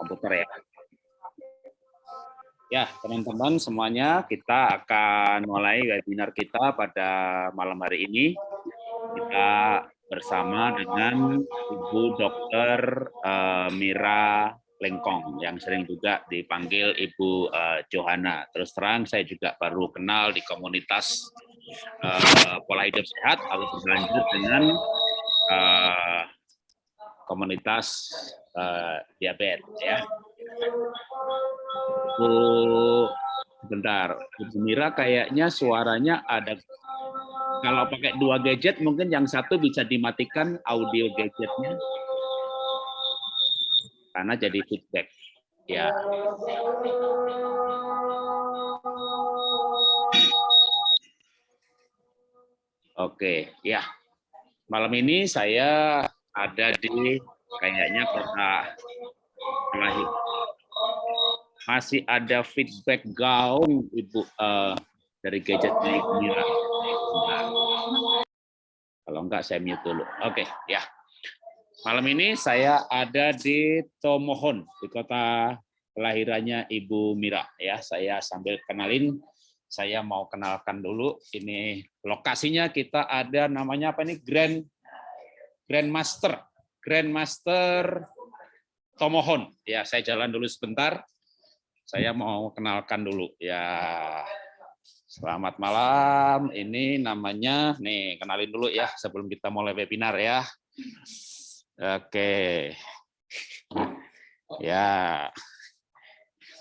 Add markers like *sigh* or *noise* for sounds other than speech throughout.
komputer ya. Ya, teman-teman semuanya, kita akan mulai webinar kita pada malam hari ini. Kita bersama dengan Ibu Dr. Eh, Mira Lengkong yang sering juga dipanggil Ibu uh, Johanna. Terus terang saya juga baru kenal di komunitas uh, pola hidup sehat lalu berlanjut dengan komunitas uh, diabetes ya. Bu bentar, Bu Mira kayaknya suaranya ada kalau pakai dua gadget mungkin yang satu bisa dimatikan audio gadgetnya karena jadi feedback. Ya. Oke, ya. Malam ini saya ada di kayaknya kota lahir. Masih ada feedback gaung Ibu uh, dari gadgetnya Ibu Mira. Kalau enggak saya mute dulu. Oke, ya. Malam ini saya ada di Tomohon, di kota kelahirannya Ibu Mira. Ya, saya sambil kenalin, saya mau kenalkan dulu. Ini lokasinya kita ada namanya apa ini Grand Grand Master, Grand Master Tomohon. Ya, saya jalan dulu sebentar. Saya mau kenalkan dulu. Ya, selamat malam. Ini namanya, nih kenalin dulu ya sebelum kita mulai webinar ya. Oke. Ya.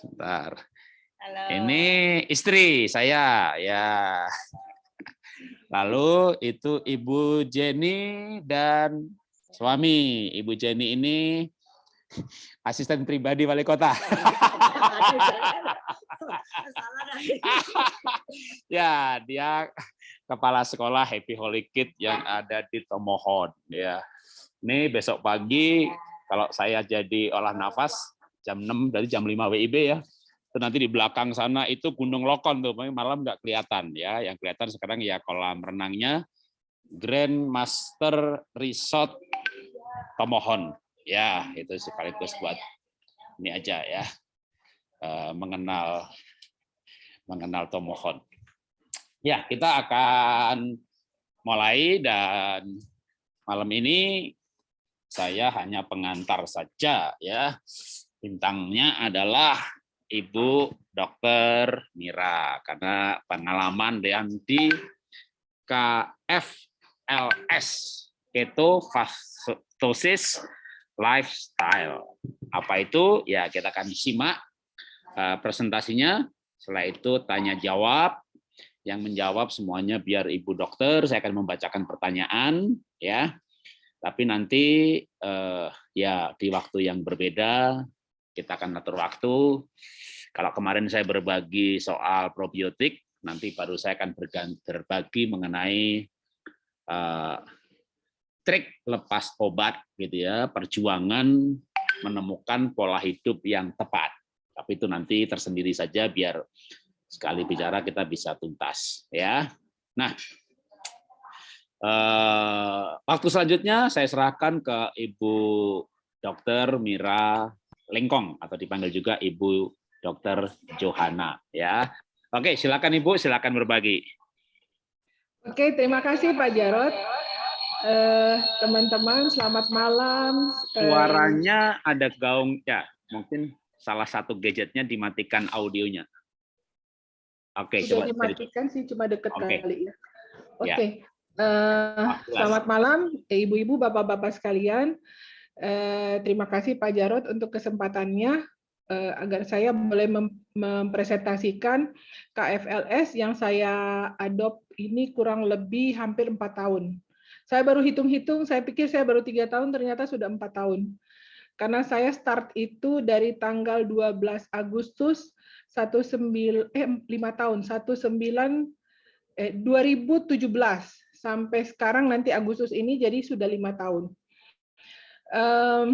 Bentar. Halo. Ini istri saya, ya. Lalu itu Ibu Jenny dan suami. Ibu Jenny ini asisten pribadi wali kota. *laughs* ya, dia kepala sekolah Happy Holy Kid yang ada di Tomohon, ya. Ini besok pagi kalau saya jadi olah nafas jam 6 dari jam 5 WIB ya. Itu nanti di belakang sana itu Gunung Lokon tuh, malam nggak kelihatan ya. Yang kelihatan sekarang ya kolam renangnya Grand Master Resort Tomohon. Ya, itu sekaligus buat ini aja ya. Eh, mengenal mengenal Tomohon. Ya, kita akan mulai dan malam ini saya hanya pengantar saja ya. Bintangnya adalah Ibu Dokter Mira karena pengalaman dan di KFLS ketofastosis lifestyle. Apa itu? Ya kita akan simak eh, presentasinya. Setelah itu tanya jawab. Yang menjawab semuanya biar Ibu Dokter. Saya akan membacakan pertanyaan ya tapi nanti eh, ya di waktu yang berbeda kita akan atur waktu. Kalau kemarin saya berbagi soal probiotik, nanti baru saya akan berbagi mengenai eh, trik lepas obat gitu ya, perjuangan menemukan pola hidup yang tepat. Tapi itu nanti tersendiri saja biar sekali bicara kita bisa tuntas ya. Nah, Eh, waktu selanjutnya saya serahkan ke Ibu Dr. Mira Lengkong atau dipanggil juga Ibu Dr. Johanna ya. Oke, silakan Ibu, silakan berbagi. Oke, terima kasih Pak Jarot. Eh, teman-teman, selamat malam. Eh, Suaranya ada gaung ya, mungkin salah satu gadgetnya dimatikan audionya. Oke, coba dimatikan sih cuma deket okay. kali ya. Oke. Ya. Uh, selamat malam, ibu-ibu, bapak-bapak sekalian. Uh, terima kasih Pak Jarot untuk kesempatannya uh, agar saya boleh mem mempresentasikan KFLS yang saya adopt ini kurang lebih hampir empat tahun. Saya baru hitung-hitung, saya pikir saya baru tiga tahun, ternyata sudah empat tahun. Karena saya start itu dari tanggal 12 Agustus 19 eh 5 tahun 19 eh 2017 sampai sekarang nanti Agustus ini jadi sudah lima tahun. Um,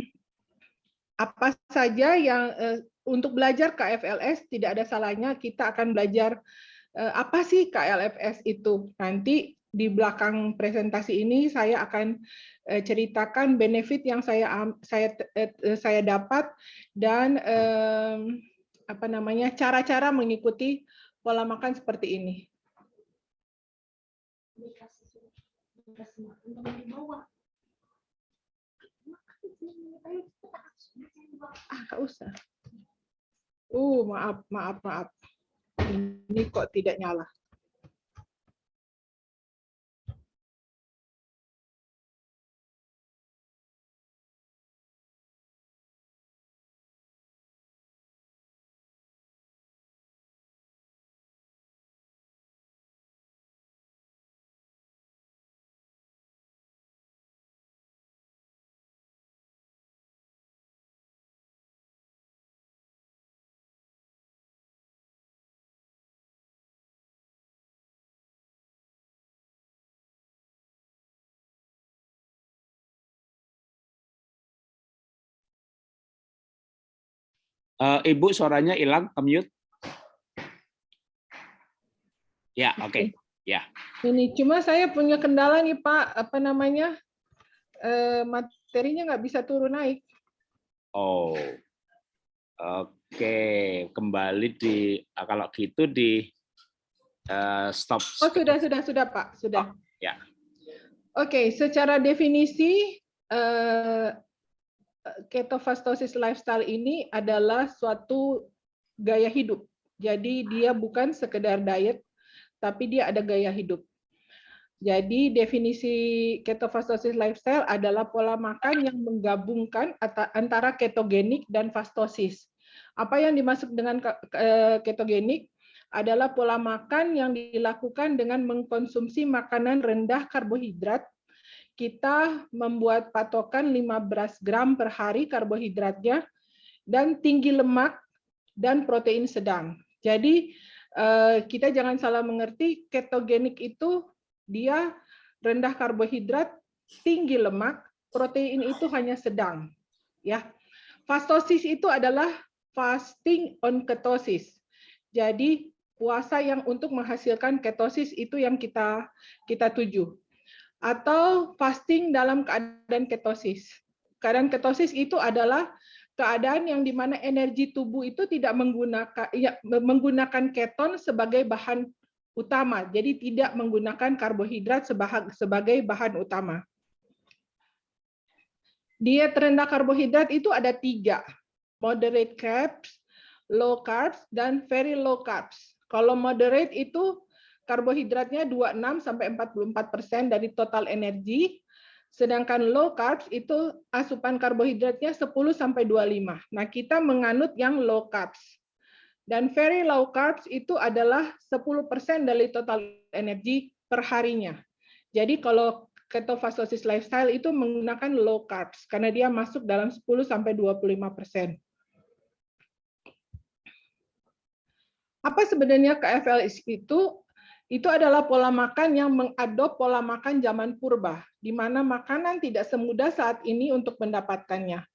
apa saja yang uh, untuk belajar KFLS tidak ada salahnya kita akan belajar uh, apa sih KLFS itu. Nanti di belakang presentasi ini saya akan eh, ceritakan benefit yang saya saya eh, saya dapat dan eh, apa namanya cara-cara mengikuti pola makan seperti ini. Ah, nggak usah. Uh, maaf, maaf, maaf. Ini kok tidak nyala. Uh, Ibu suaranya hilang, mute. Ya, oke. Okay. Ya. Ini cuma saya punya kendala nih Pak, apa namanya? Uh, materinya nggak bisa turun naik. Oh. Oke, okay. kembali di kalau gitu di uh, stop. Oh, sudah sudah sudah Pak, sudah. Oh, ya. Oke, okay, secara definisi uh, ketofastosis lifestyle ini adalah suatu gaya hidup. Jadi dia bukan sekedar diet, tapi dia ada gaya hidup. Jadi definisi ketofastosis lifestyle adalah pola makan yang menggabungkan antara ketogenik dan fastosis. Apa yang dimaksud dengan ketogenik adalah pola makan yang dilakukan dengan mengkonsumsi makanan rendah karbohidrat kita membuat patokan 15 gram per hari karbohidratnya dan tinggi lemak dan protein sedang. Jadi eh, kita jangan salah mengerti ketogenik itu dia rendah karbohidrat, tinggi lemak, protein itu hanya sedang. Ya. Fastosis itu adalah fasting on ketosis. Jadi puasa yang untuk menghasilkan ketosis itu yang kita kita tuju atau fasting dalam keadaan ketosis. Keadaan ketosis itu adalah keadaan yang di mana energi tubuh itu tidak menggunakan ya, menggunakan keton sebagai bahan utama, jadi tidak menggunakan karbohidrat sebagai bahan utama. Diet rendah karbohidrat itu ada tiga, moderate carbs, low carbs, dan very low carbs. Kalau moderate itu karbohidratnya 26 sampai 44 persen dari total energi, sedangkan low carbs itu asupan karbohidratnya 10 sampai 25. Nah, kita menganut yang low carbs. Dan very low carbs itu adalah 10 persen dari total energi per harinya. Jadi kalau ketofastosis lifestyle itu menggunakan low carbs karena dia masuk dalam 10 sampai 25 persen. Apa sebenarnya KFLS itu? Itu adalah pola makan yang mengadop pola makan zaman purba, di mana makanan tidak semudah saat ini untuk mendapatkannya.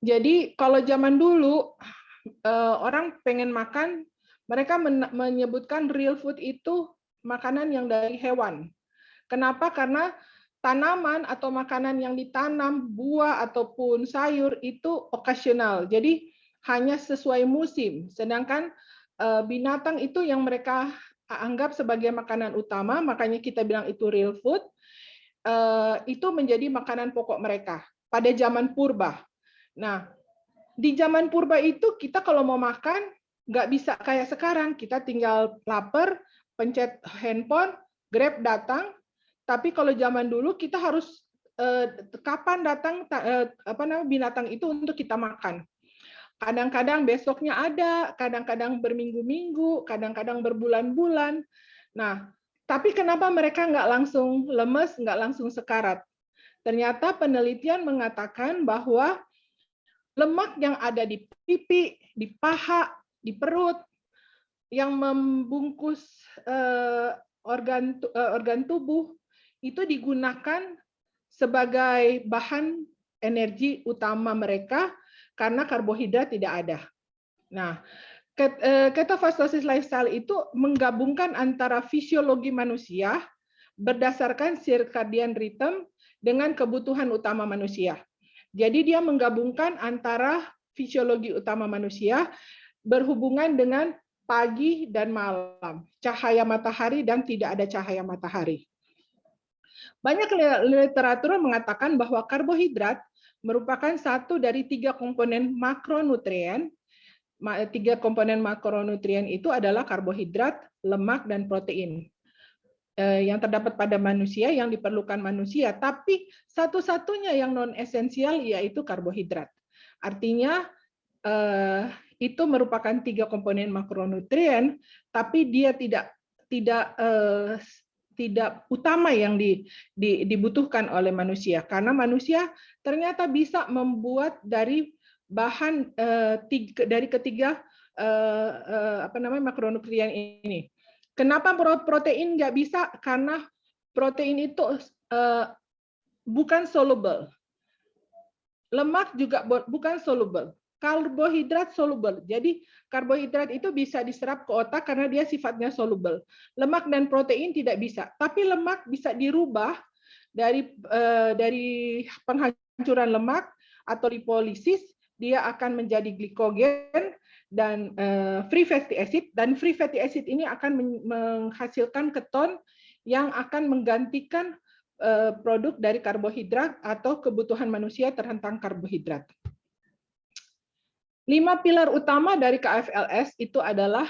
Jadi kalau zaman dulu eh, orang pengen makan, mereka menyebutkan real food itu makanan yang dari hewan. Kenapa? Karena tanaman atau makanan yang ditanam, buah ataupun sayur itu okasional. Jadi hanya sesuai musim. Sedangkan eh, binatang itu yang mereka anggap sebagai makanan utama, makanya kita bilang itu real food, eh, itu menjadi makanan pokok mereka pada zaman purba. Nah, di zaman purba itu kita kalau mau makan nggak bisa kayak sekarang, kita tinggal lapar, pencet handphone, Grab datang, tapi kalau zaman dulu kita harus eh, kapan datang eh, apa namanya binatang itu untuk kita makan. Kadang-kadang besoknya ada, kadang-kadang berminggu-minggu, kadang-kadang berbulan-bulan. Nah, tapi kenapa mereka nggak langsung lemes, nggak langsung sekarat? Ternyata penelitian mengatakan bahwa lemak yang ada di pipi, di paha, di perut, yang membungkus eh, organ eh, organ tubuh itu digunakan sebagai bahan energi utama mereka karena karbohidrat tidak ada. Nah, ketofastosis eh, lifestyle itu menggabungkan antara fisiologi manusia berdasarkan circadian rhythm dengan kebutuhan utama manusia. Jadi dia menggabungkan antara fisiologi utama manusia berhubungan dengan pagi dan malam, cahaya matahari dan tidak ada cahaya matahari. Banyak literatur mengatakan bahwa karbohidrat merupakan satu dari tiga komponen makronutrien. Tiga komponen makronutrien itu adalah karbohidrat, lemak, dan protein eh, yang terdapat pada manusia yang diperlukan manusia, tapi satu-satunya yang non esensial yaitu karbohidrat. Artinya eh, itu merupakan tiga komponen makronutrien, tapi dia tidak tidak eh, tidak utama yang di, di, dibutuhkan oleh manusia karena manusia ternyata bisa membuat dari bahan eh, tiga, dari ketiga eh, eh, apa namanya makronutrien ini. Kenapa protein nggak bisa? Karena protein itu eh, bukan soluble. Lemak juga bukan soluble karbohidrat soluble. Jadi karbohidrat itu bisa diserap ke otak karena dia sifatnya soluble. Lemak dan protein tidak bisa. Tapi lemak bisa dirubah dari eh, dari penghancuran lemak atau lipolisis dia akan menjadi glikogen dan eh, free fatty acid dan free fatty acid ini akan menghasilkan keton yang akan menggantikan eh, produk dari karbohidrat atau kebutuhan manusia terhentang karbohidrat. Lima pilar utama dari KFLS itu adalah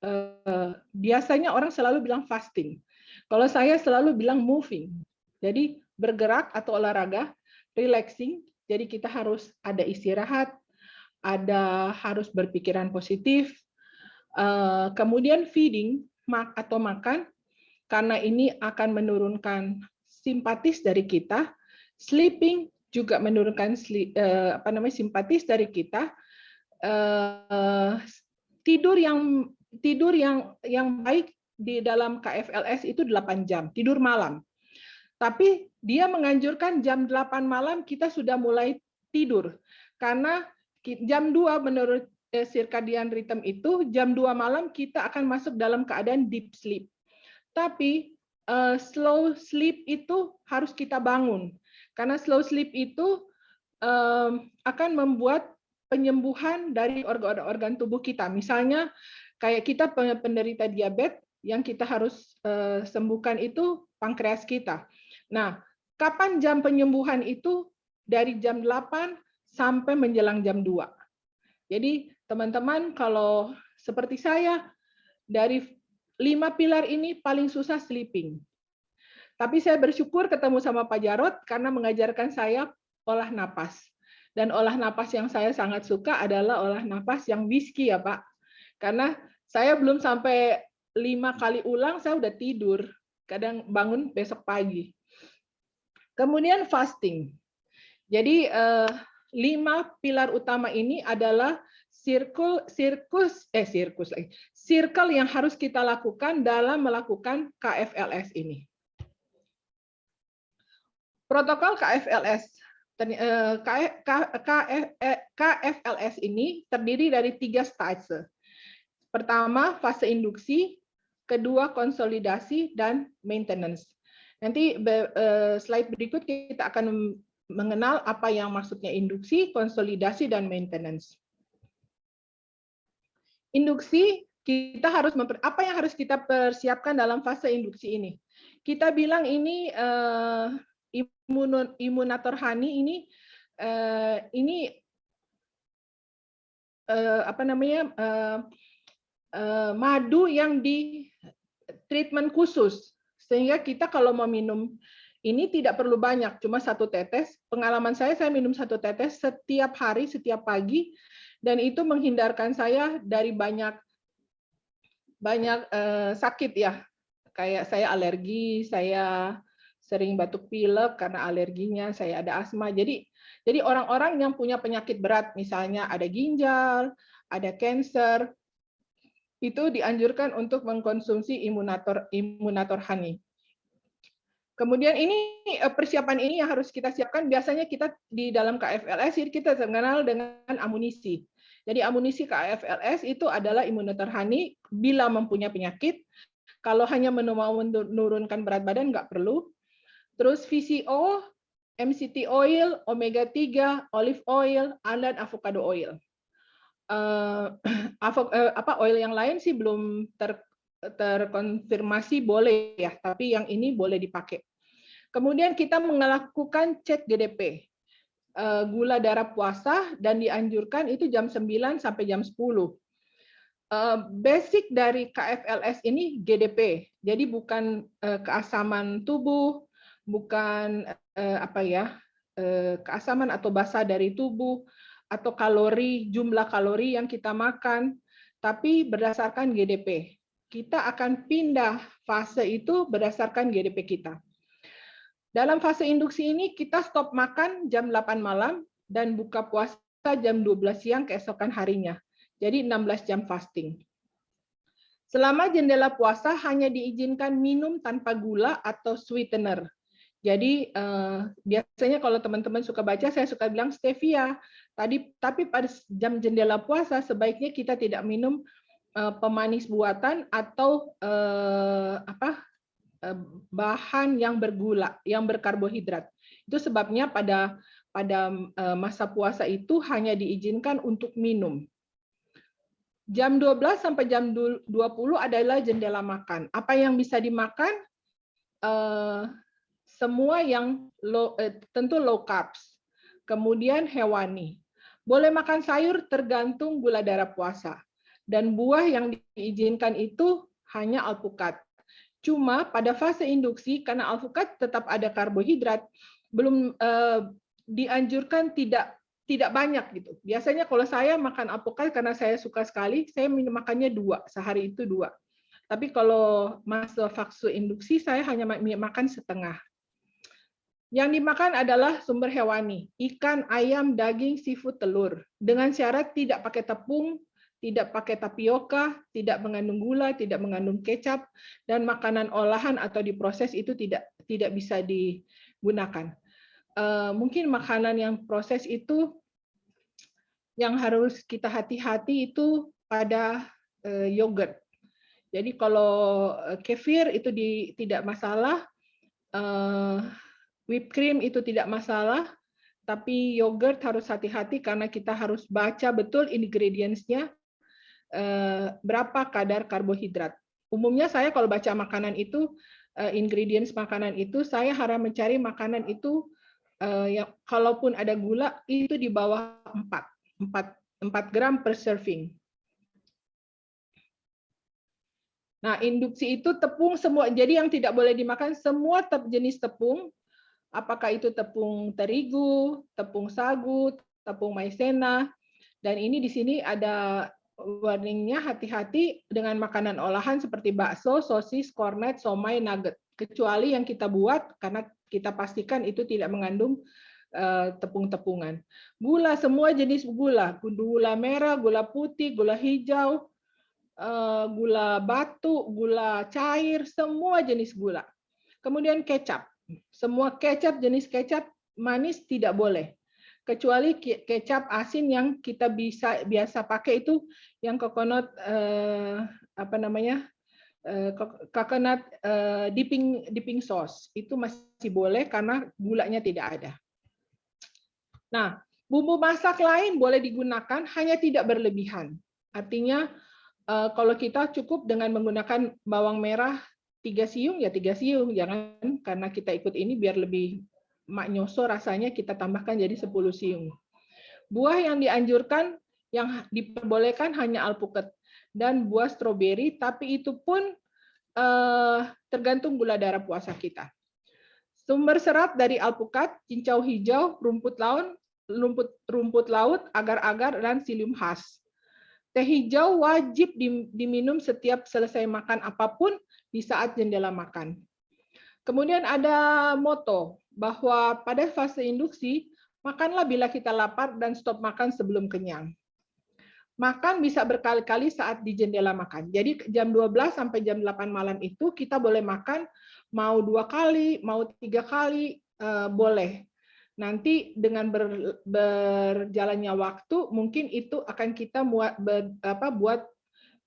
eh, biasanya orang selalu bilang fasting. Kalau saya selalu bilang moving. Jadi bergerak atau olahraga, relaxing. Jadi kita harus ada istirahat, ada harus berpikiran positif. Eh, kemudian feeding atau makan karena ini akan menurunkan simpatis dari kita. Sleeping juga menurunkan eh, apa namanya simpatis dari kita uh, tidur yang tidur yang yang baik di dalam KFLS itu 8 jam, tidur malam. Tapi dia menganjurkan jam 8 malam kita sudah mulai tidur. Karena jam 2 menurut eh, circadian rhythm itu jam 2 malam kita akan masuk dalam keadaan deep sleep. Tapi uh, slow sleep itu harus kita bangun. Karena slow sleep itu um, akan membuat penyembuhan dari organ-organ tubuh kita. Misalnya kayak kita penderita diabetes yang kita harus eh, sembuhkan itu pankreas kita. Nah, kapan jam penyembuhan itu dari jam 8 sampai menjelang jam 2. Jadi teman-teman kalau seperti saya dari lima pilar ini paling susah sleeping. Tapi saya bersyukur ketemu sama Pak Jarot karena mengajarkan saya olah napas. Dan olah napas yang saya sangat suka adalah olah napas yang whisky ya Pak. Karena saya belum sampai lima kali ulang, saya udah tidur. Kadang bangun besok pagi. Kemudian fasting. Jadi eh, lima pilar utama ini adalah circle, sirkus, eh sirkus lagi, circle yang harus kita lakukan dalam melakukan KFLS ini. Protokol KFLS KFLS ini terdiri dari tiga stage. Pertama, fase induksi, kedua konsolidasi, dan maintenance. Nanti eh, slide berikut kita akan mengenal apa yang maksudnya induksi, konsolidasi, dan maintenance. Induksi, kita harus apa yang harus kita persiapkan dalam fase induksi ini? Kita bilang ini eh, imun imunator honey ini uh, ini uh, apa namanya uh, uh, madu yang di treatment khusus sehingga kita kalau mau minum ini tidak perlu banyak, cuma satu tetes. Pengalaman saya, saya minum satu tetes setiap hari, setiap pagi, dan itu menghindarkan saya dari banyak banyak uh, sakit ya. Kayak saya alergi, saya sering batuk pilek karena alerginya, saya ada asma. Jadi jadi orang-orang yang punya penyakit berat, misalnya ada ginjal, ada cancer, itu dianjurkan untuk mengkonsumsi imunator imunator honey. Kemudian ini eh, persiapan ini yang harus kita siapkan. Biasanya kita di dalam KFLS kita mengenal dengan amunisi. Jadi amunisi KFLS itu adalah imunator honey bila mempunyai penyakit Kalau hanya menurunkan berat badan nggak perlu. Terus VCO, MCT oil, omega 3, olive oil, dan avocado oil. *clears throat* Uh, apa oil yang lain sih belum ter, terkonfirmasi boleh ya, tapi yang ini boleh dipakai. Kemudian kita melakukan cek GDP, uh, gula darah puasa dan dianjurkan itu jam 9 sampai jam 10. Uh, basic dari KFLS ini GDP, jadi bukan uh, keasaman tubuh, bukan eh, apa ya eh, keasaman atau basa dari tubuh atau kalori jumlah kalori yang kita makan, tapi berdasarkan GDP. Kita akan pindah fase itu berdasarkan GDP kita. Dalam fase induksi ini kita stop makan jam 8 malam dan buka puasa jam 12 siang keesokan harinya. Jadi 16 jam fasting. Selama jendela puasa hanya diizinkan minum tanpa gula atau sweetener. Jadi uh, biasanya kalau teman-teman suka baca, saya suka bilang stevia. Tadi, tapi pada jam jendela puasa sebaiknya kita tidak minum uh, pemanis buatan atau uh, apa uh, bahan yang bergula, yang berkarbohidrat. Itu sebabnya pada pada uh, masa puasa itu hanya diizinkan untuk minum. Jam 12 sampai jam 20 adalah jendela makan. Apa yang bisa dimakan? Uh, semua yang low, eh, tentu low carbs, kemudian hewani. Boleh makan sayur tergantung gula darah puasa. Dan buah yang diizinkan itu hanya alpukat. Cuma pada fase induksi, karena alpukat tetap ada karbohidrat, belum eh, dianjurkan tidak tidak banyak gitu. Biasanya kalau saya makan alpukat karena saya suka sekali, saya makannya dua sehari itu dua. Tapi kalau masa fase induksi saya hanya makan setengah. Yang dimakan adalah sumber hewani, ikan, ayam, daging, seafood, telur. Dengan syarat tidak pakai tepung, tidak pakai tapioka, tidak mengandung gula, tidak mengandung kecap, dan makanan olahan atau diproses itu tidak tidak bisa digunakan. Uh, mungkin makanan yang proses itu yang harus kita hati-hati itu pada uh, yogurt. Jadi kalau eh, kefir itu di, tidak masalah. Whipped cream itu tidak masalah, tapi yogurt harus hati-hati karena kita harus baca betul ingredients-nya eh, berapa kadar karbohidrat. Umumnya saya kalau baca makanan itu, eh, ingredients makanan itu, saya harap mencari makanan itu eh, yang kalaupun ada gula itu di bawah 4, 4, 4 gram per serving. Nah, induksi itu tepung semua. Jadi yang tidak boleh dimakan semua jenis tepung apakah itu tepung terigu, tepung sagu, tepung maizena, dan ini di sini ada warningnya hati-hati dengan makanan olahan seperti bakso, sosis, kornet, somai, nugget. Kecuali yang kita buat karena kita pastikan itu tidak mengandung eh, tepung-tepungan. Gula, semua jenis gula. Gula merah, gula putih, gula hijau, eh, gula batu, gula cair, semua jenis gula. Kemudian kecap. Semua kecap jenis kecap manis tidak boleh. Kecuali kecap asin yang kita bisa biasa pakai itu yang coconut eh, apa namanya? Eh, coconut eh, dipping dipping sauce. Itu masih boleh karena gulanya tidak ada. Nah, bumbu masak lain boleh digunakan hanya tidak berlebihan. Artinya eh, kalau kita cukup dengan menggunakan bawang merah tiga siung ya tiga siung jangan karena kita ikut ini biar lebih maknyoso rasanya kita tambahkan jadi 10 siung. Buah yang dianjurkan yang diperbolehkan hanya alpukat dan buah stroberi tapi itu pun eh, tergantung gula darah puasa kita. Sumber serat dari alpukat cincau hijau rumput laut rumput rumput laut agar-agar dan psyllium khas Teh hijau wajib diminum setiap selesai makan apa pun di saat jendela makan. Kemudian ada moto bahwa pada fase induksi, makanlah bila kita lapar dan stop makan sebelum kenyang. Makan bisa berkali-kali saat di jendela makan. Jadi jam 12 sampai jam 8 malam itu kita boleh makan mau dua kali, mau tiga kali, eh, boleh nanti dengan ber, berjalannya waktu mungkin itu akan kita buat ber, apa buat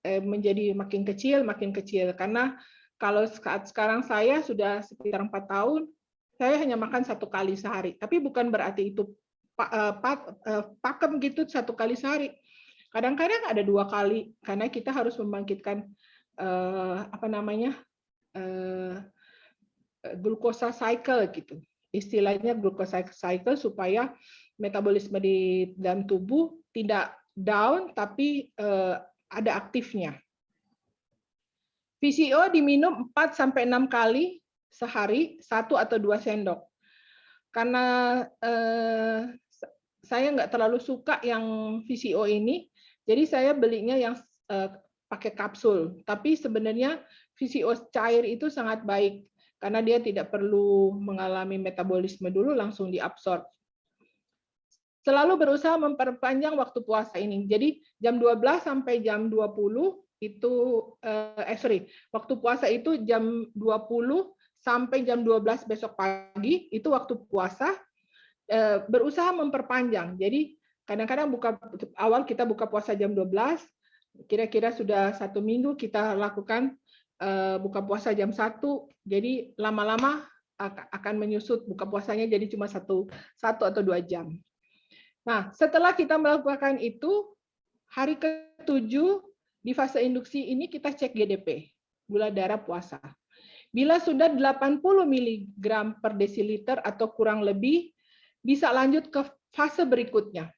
eh, menjadi makin kecil makin kecil karena Kalau saat sekarang saya sudah sekitar empat tahun, saya hanya makan satu kali sehari. Tapi bukan berarti itu eh, eh, pakem gitu satu kali sehari. Kadang-kadang ada dua kali karena kita harus membangkitkan eh, apa namanya glukosa cycle gitu. Istilahnya glukosa cycle supaya metabolisme di dalam tubuh tidak down tapi ada aktifnya. VCO diminum 4 sampai 6 kali sehari, satu atau dua sendok. Karena eh, saya nggak terlalu suka yang VCO ini, jadi saya belinya yang eh, pakai kapsul. Tapi sebenarnya VCO cair itu sangat baik karena dia tidak perlu mengalami metabolisme dulu langsung diabsorb. Selalu berusaha memperpanjang waktu puasa ini. Jadi jam 12 sampai jam 20 itu eh, eh sorry, waktu puasa itu jam 20 sampai jam 12 besok pagi itu waktu puasa eh, berusaha memperpanjang. Jadi kadang-kadang buka awal kita buka puasa jam 12, kira-kira sudah satu minggu kita lakukan buka puasa jam 1, jadi lama-lama akan menyusut buka puasanya jadi cuma satu satu atau dua jam. Nah, setelah kita melakukan itu, hari ketujuh di fase induksi ini kita cek GDP, gula darah puasa. Bila sudah 80 mg per desiliter atau kurang lebih, bisa lanjut ke fase berikutnya.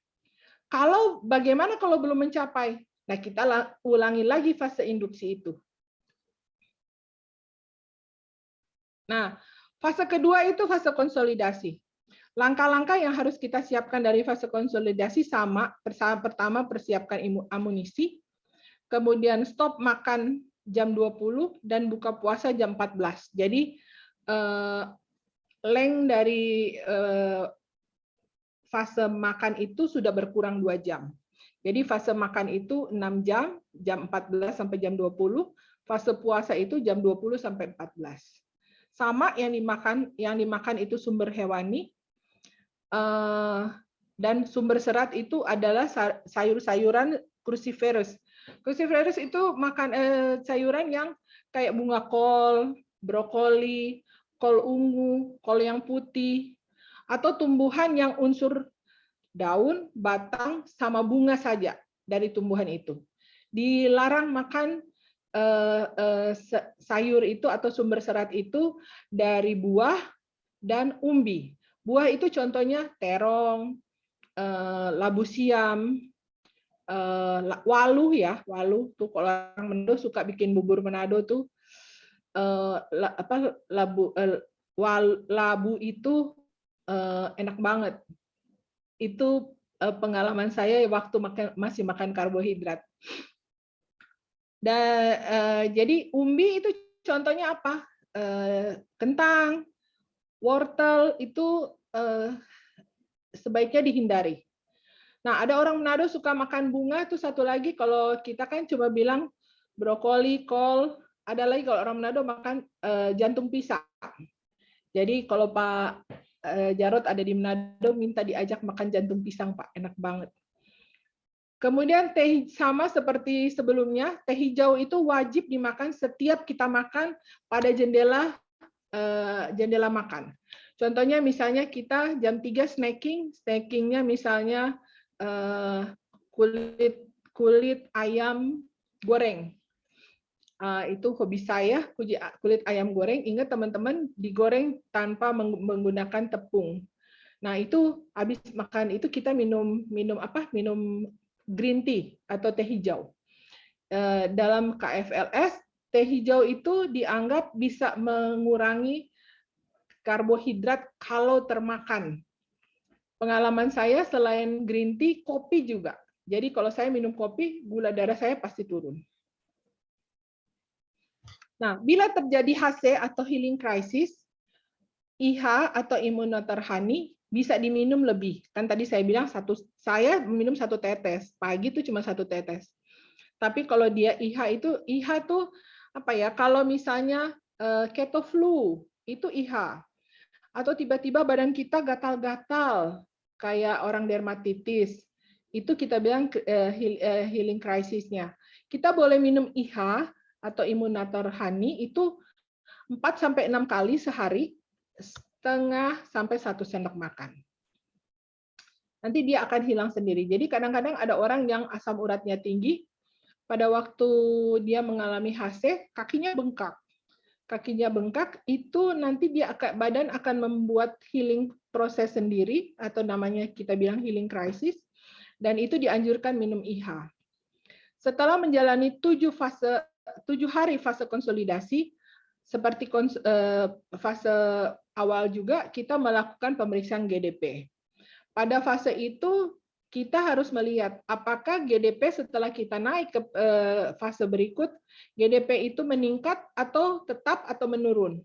Kalau bagaimana kalau belum mencapai? Nah, kita ulangi lagi fase induksi itu. Nah, fase kedua itu fase konsolidasi. Langkah-langkah yang harus kita siapkan dari fase konsolidasi sama. Pertama, persiapkan amunisi. Kemudian stop makan jam 20 dan buka puasa jam 14. Jadi eh, leng dari eh, fase makan itu sudah berkurang dua jam. Jadi fase makan itu 6 jam, jam 14 sampai jam 20, fase puasa itu jam 20 sampai 14. Sama yang dimakan yang dimakan itu sumber hewani eh, dan sumber serat itu adalah sayur-sayuran cruciferous Cruciferous itu makan eh, sayuran yang kayak bunga kol, brokoli, kol ungu, kol yang putih, atau tumbuhan yang unsur daun, batang, sama bunga saja dari tumbuhan itu. Dilarang makan sayur itu atau sumber serat itu dari buah dan umbi. Buah itu contohnya terong, eh, labu siam, walu ya, walu tuh kalau orang Manado suka bikin bubur Manado tuh uh, apa labu wal, labu itu uh, enak banget. Itu pengalaman saya waktu makan masih makan karbohidrat. Dan uh, jadi umbi itu contohnya apa? Uh, kentang, wortel itu uh, sebaiknya dihindari Nah, ada orang Manado suka makan bunga itu satu lagi kalau kita kan coba bilang brokoli, kol, ada lagi kalau orang Manado makan uh, jantung pisang. Jadi kalau Pak uh, Jarot ada di Manado minta diajak makan jantung pisang, Pak, enak banget. Kemudian teh sama seperti sebelumnya, teh hijau itu wajib dimakan setiap kita makan pada jendela uh, jendela makan. Contohnya misalnya kita jam 3 snacking, snackingnya misalnya uh, kulit kulit ayam goreng. Uh, itu hobi saya kulit ayam goreng. Ingat teman-teman digoreng tanpa menggunakan tepung. Nah itu habis makan itu kita minum minum apa? Minum green tea atau teh hijau. Uh, dalam KFLS teh hijau itu dianggap bisa mengurangi karbohidrat kalau termakan pengalaman saya selain green tea, kopi juga. Jadi kalau saya minum kopi, gula darah saya pasti turun. Nah, bila terjadi HC atau healing crisis, IH atau imunoterhani bisa diminum lebih. Kan tadi saya bilang satu saya minum satu tetes, pagi itu cuma satu tetes. Tapi kalau dia IH itu IH itu apa ya? Kalau misalnya eh, keto flu itu IH atau tiba-tiba badan kita gatal-gatal kayak orang dermatitis itu kita bilang eh, eh, healing crisisnya kita boleh minum IH atau imunator honey itu 4 sampai 6 kali sehari setengah sampai satu sendok makan. Nanti dia akan hilang sendiri. Jadi kadang-kadang ada orang yang asam uratnya tinggi, pada waktu dia mengalami HC, kakinya bengkak. Kakinya bengkak, itu nanti dia akan badan akan membuat healing proses sendiri atau namanya kita bilang healing crisis dan itu dianjurkan minum IH. Setelah menjalani tujuh fase tujuh hari fase konsolidasi, seperti eh, fase awal juga kita melakukan pemeriksaan GDP. Pada fase itu kita harus melihat apakah GDP setelah kita naik ke eh, fase berikut, GDP itu meningkat atau tetap atau menurun.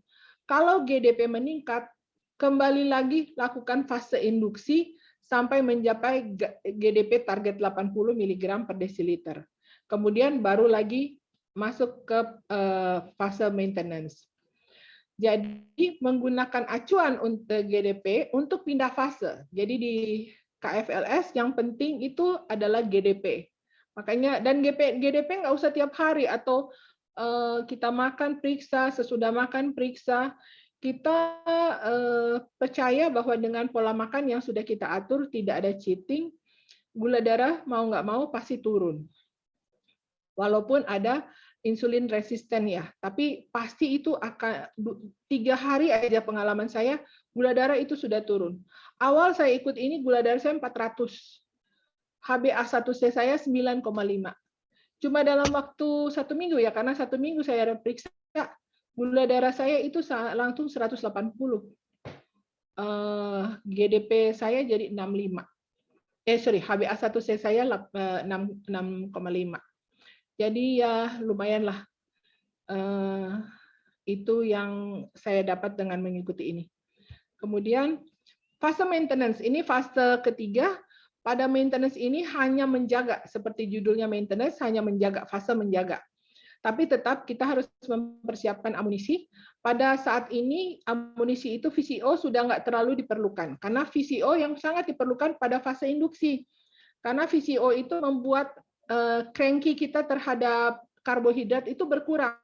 Kalau GDP meningkat, kembali lagi lakukan fase induksi sampai mencapai GDP target 80 mg per desiliter. Kemudian baru lagi masuk ke eh, fase maintenance. Jadi menggunakan acuan untuk GDP untuk pindah fase. Jadi di KFLS yang penting itu adalah GDP. Makanya dan GP, GDP nggak usah tiap hari atau uh, kita makan periksa sesudah makan periksa. Kita uh, percaya bahwa dengan pola makan yang sudah kita atur tidak ada cheating, gula darah mau nggak mau pasti turun. Walaupun ada insulin resisten ya, tapi pasti itu akan tiga hari aja pengalaman saya gula darah itu sudah turun. Awal saya ikut ini gula darah saya 400. HbA1c saya 9,5. Cuma dalam waktu satu minggu ya, karena satu minggu saya periksa, gula darah saya itu langsung 180. Uh, GDP saya jadi 65. Eh sorry, HbA1c saya 6,5. Jadi ya lumayanlah. Uh, itu yang saya dapat dengan mengikuti ini. Kemudian fase maintenance ini fase ketiga. Pada maintenance ini hanya menjaga seperti judulnya maintenance hanya menjaga fase menjaga. Tapi tetap kita harus mempersiapkan amunisi. Pada saat ini amunisi itu VCO sudah nggak terlalu diperlukan karena VCO yang sangat diperlukan pada fase induksi. Karena VCO itu membuat cranky kita terhadap karbohidrat itu berkurang.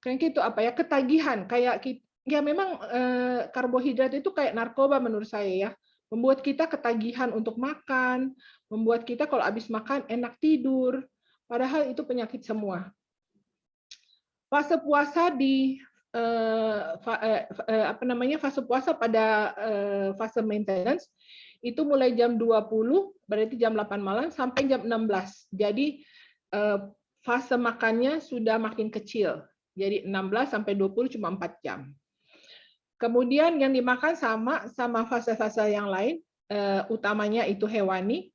Cranky itu apa ya? Ketagihan. Kayak ya memang eh, karbohidrat itu kayak narkoba menurut saya ya. Membuat kita ketagihan untuk makan membuat kita kalau habis makan enak tidur. Padahal itu penyakit semua. Fase puasa di eh, eh, eh, apa namanya? Fase puasa pada eh, fase maintenance itu mulai jam 20 berarti jam 8 malam sampai jam 16 jadi eh, fase makannya sudah makin kecil. Jadi 16 sampai 20 cuma 4 jam. Kemudian yang dimakan sama sama fase-fase yang lain, uh, utamanya itu hewani.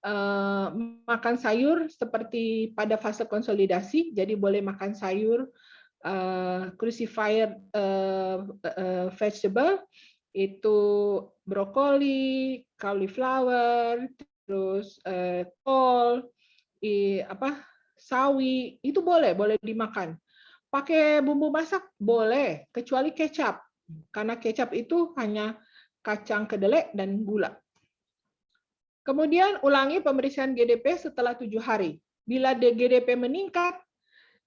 Uh, makan sayur seperti pada fase konsolidasi, jadi boleh makan sayur crucified uh, vegetable itu brokoli, cauliflower, terus uh, kol, i, apa sawi itu boleh boleh dimakan. Pakai bumbu masak boleh, kecuali kecap karena kecap itu hanya kacang kedelai dan gula. Kemudian ulangi pemeriksaan GDP setelah tujuh hari. Bila GDP meningkat,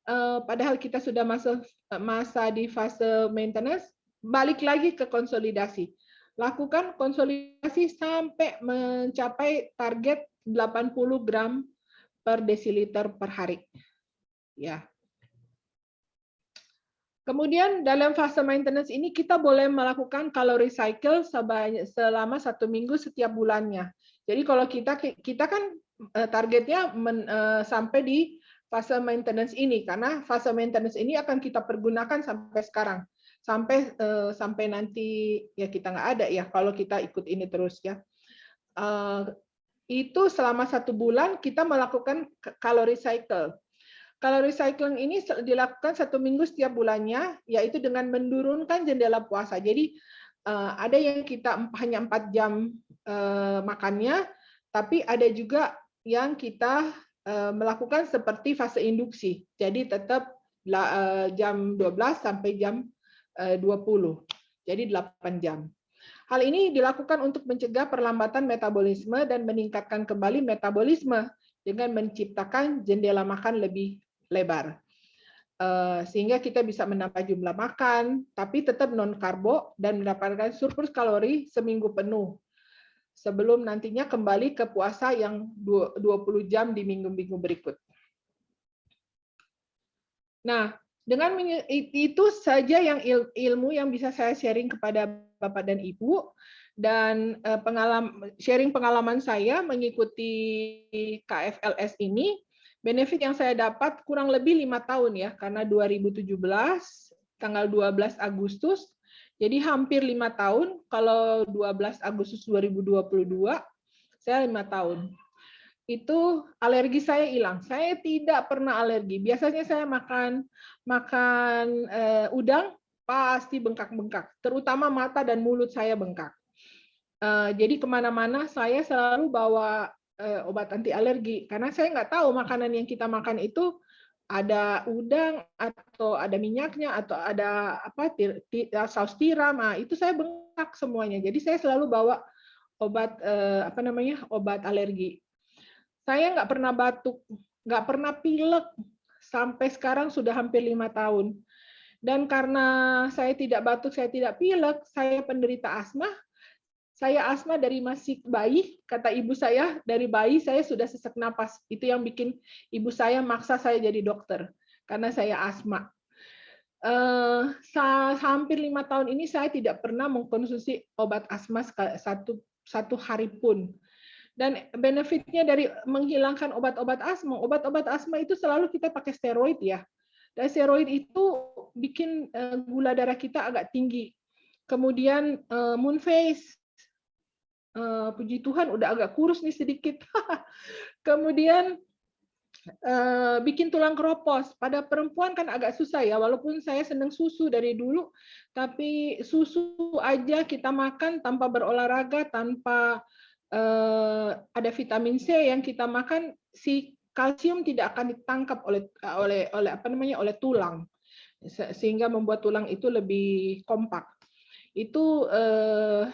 eh, padahal kita sudah masa masa di fase maintenance, balik lagi ke konsolidasi. Lakukan konsolidasi sampai mencapai target 80 gram per desiliter per hari. Ya, Kemudian dalam fase maintenance ini kita boleh melakukan calorie cycle selama satu minggu setiap bulannya. Jadi kalau kita kita kan eh, targetnya men, uh, sampai di fase maintenance ini karena fase maintenance ini akan kita pergunakan sampai sekarang sampai uh, sampai nanti ya kita nggak ada ya kalau kita ikut ini terus ya. Uh, itu selama satu bulan kita melakukan calorie cycle. Kalau recycling ini dilakukan satu minggu setiap bulannya, yaitu dengan menurunkan jendela puasa. Jadi eh, ada yang kita hanya empat jam makannya, tapi ada juga yang kita melakukan seperti fase induksi. Jadi tetap jam 12 sampai jam 20. Jadi 8 jam. Hal ini dilakukan untuk mencegah perlambatan metabolisme dan meningkatkan kembali metabolisme dengan menciptakan jendela makan lebih lebar. sehingga kita bisa menambah jumlah makan, tapi tetap non karbo dan mendapatkan surplus kalori seminggu penuh sebelum nantinya kembali ke puasa yang 20 jam di minggu-minggu berikut. Nah, dengan itu saja yang ilmu yang bisa saya sharing kepada Bapak dan Ibu dan eh, pengalaman sharing pengalaman saya mengikuti KFLS ini benefit yang saya dapat kurang lebih lima tahun ya karena 2017 tanggal 12 Agustus jadi hampir lima tahun, kalau 12 Agustus 2022, saya lima tahun. Itu alergi saya hilang. Saya tidak pernah alergi. Biasanya saya makan makan uh, udang pasti bengkak-bengkak, terutama mata dan mulut saya bengkak. Uh, jadi ke mana-mana saya selalu bawa uh, obat anti alergi karena saya nggak tahu makanan yang kita makan itu ada udang atau ada minyaknya atau ada apa saus tiram nah, itu saya bengkak semuanya jadi saya selalu bawa obat eh, apa namanya obat alergi saya nggak pernah batuk nggak pernah pilek sampai sekarang sudah hampir lima tahun dan karena saya tidak batuk saya tidak pilek saya penderita asma saya asma dari masih bayi, kata ibu saya, dari bayi saya sudah sesak napas. Itu yang bikin ibu saya maksa saya jadi dokter, karena saya asma. Uh, hampir lima tahun ini saya tidak pernah mengkonsumsi obat asma satu satu hari pun. Dan benefitnya dari menghilangkan obat-obat asma, obat-obat asma itu selalu kita pakai steroid ya. Dan steroid itu bikin uh, gula darah kita agak tinggi. Kemudian uh, moon face uh, puji Tuhan udah agak kurus nih sedikit. *laughs* Kemudian bikin tulang keropos. Pada perempuan kan agak susah ya, walaupun saya senang susu dari dulu, tapi susu aja kita makan tanpa berolahraga, tanpa uh, ada vitamin C yang kita makan, si kalsium tidak akan ditangkap oleh oleh oleh apa namanya oleh tulang sehingga membuat tulang itu lebih kompak. Itu eh,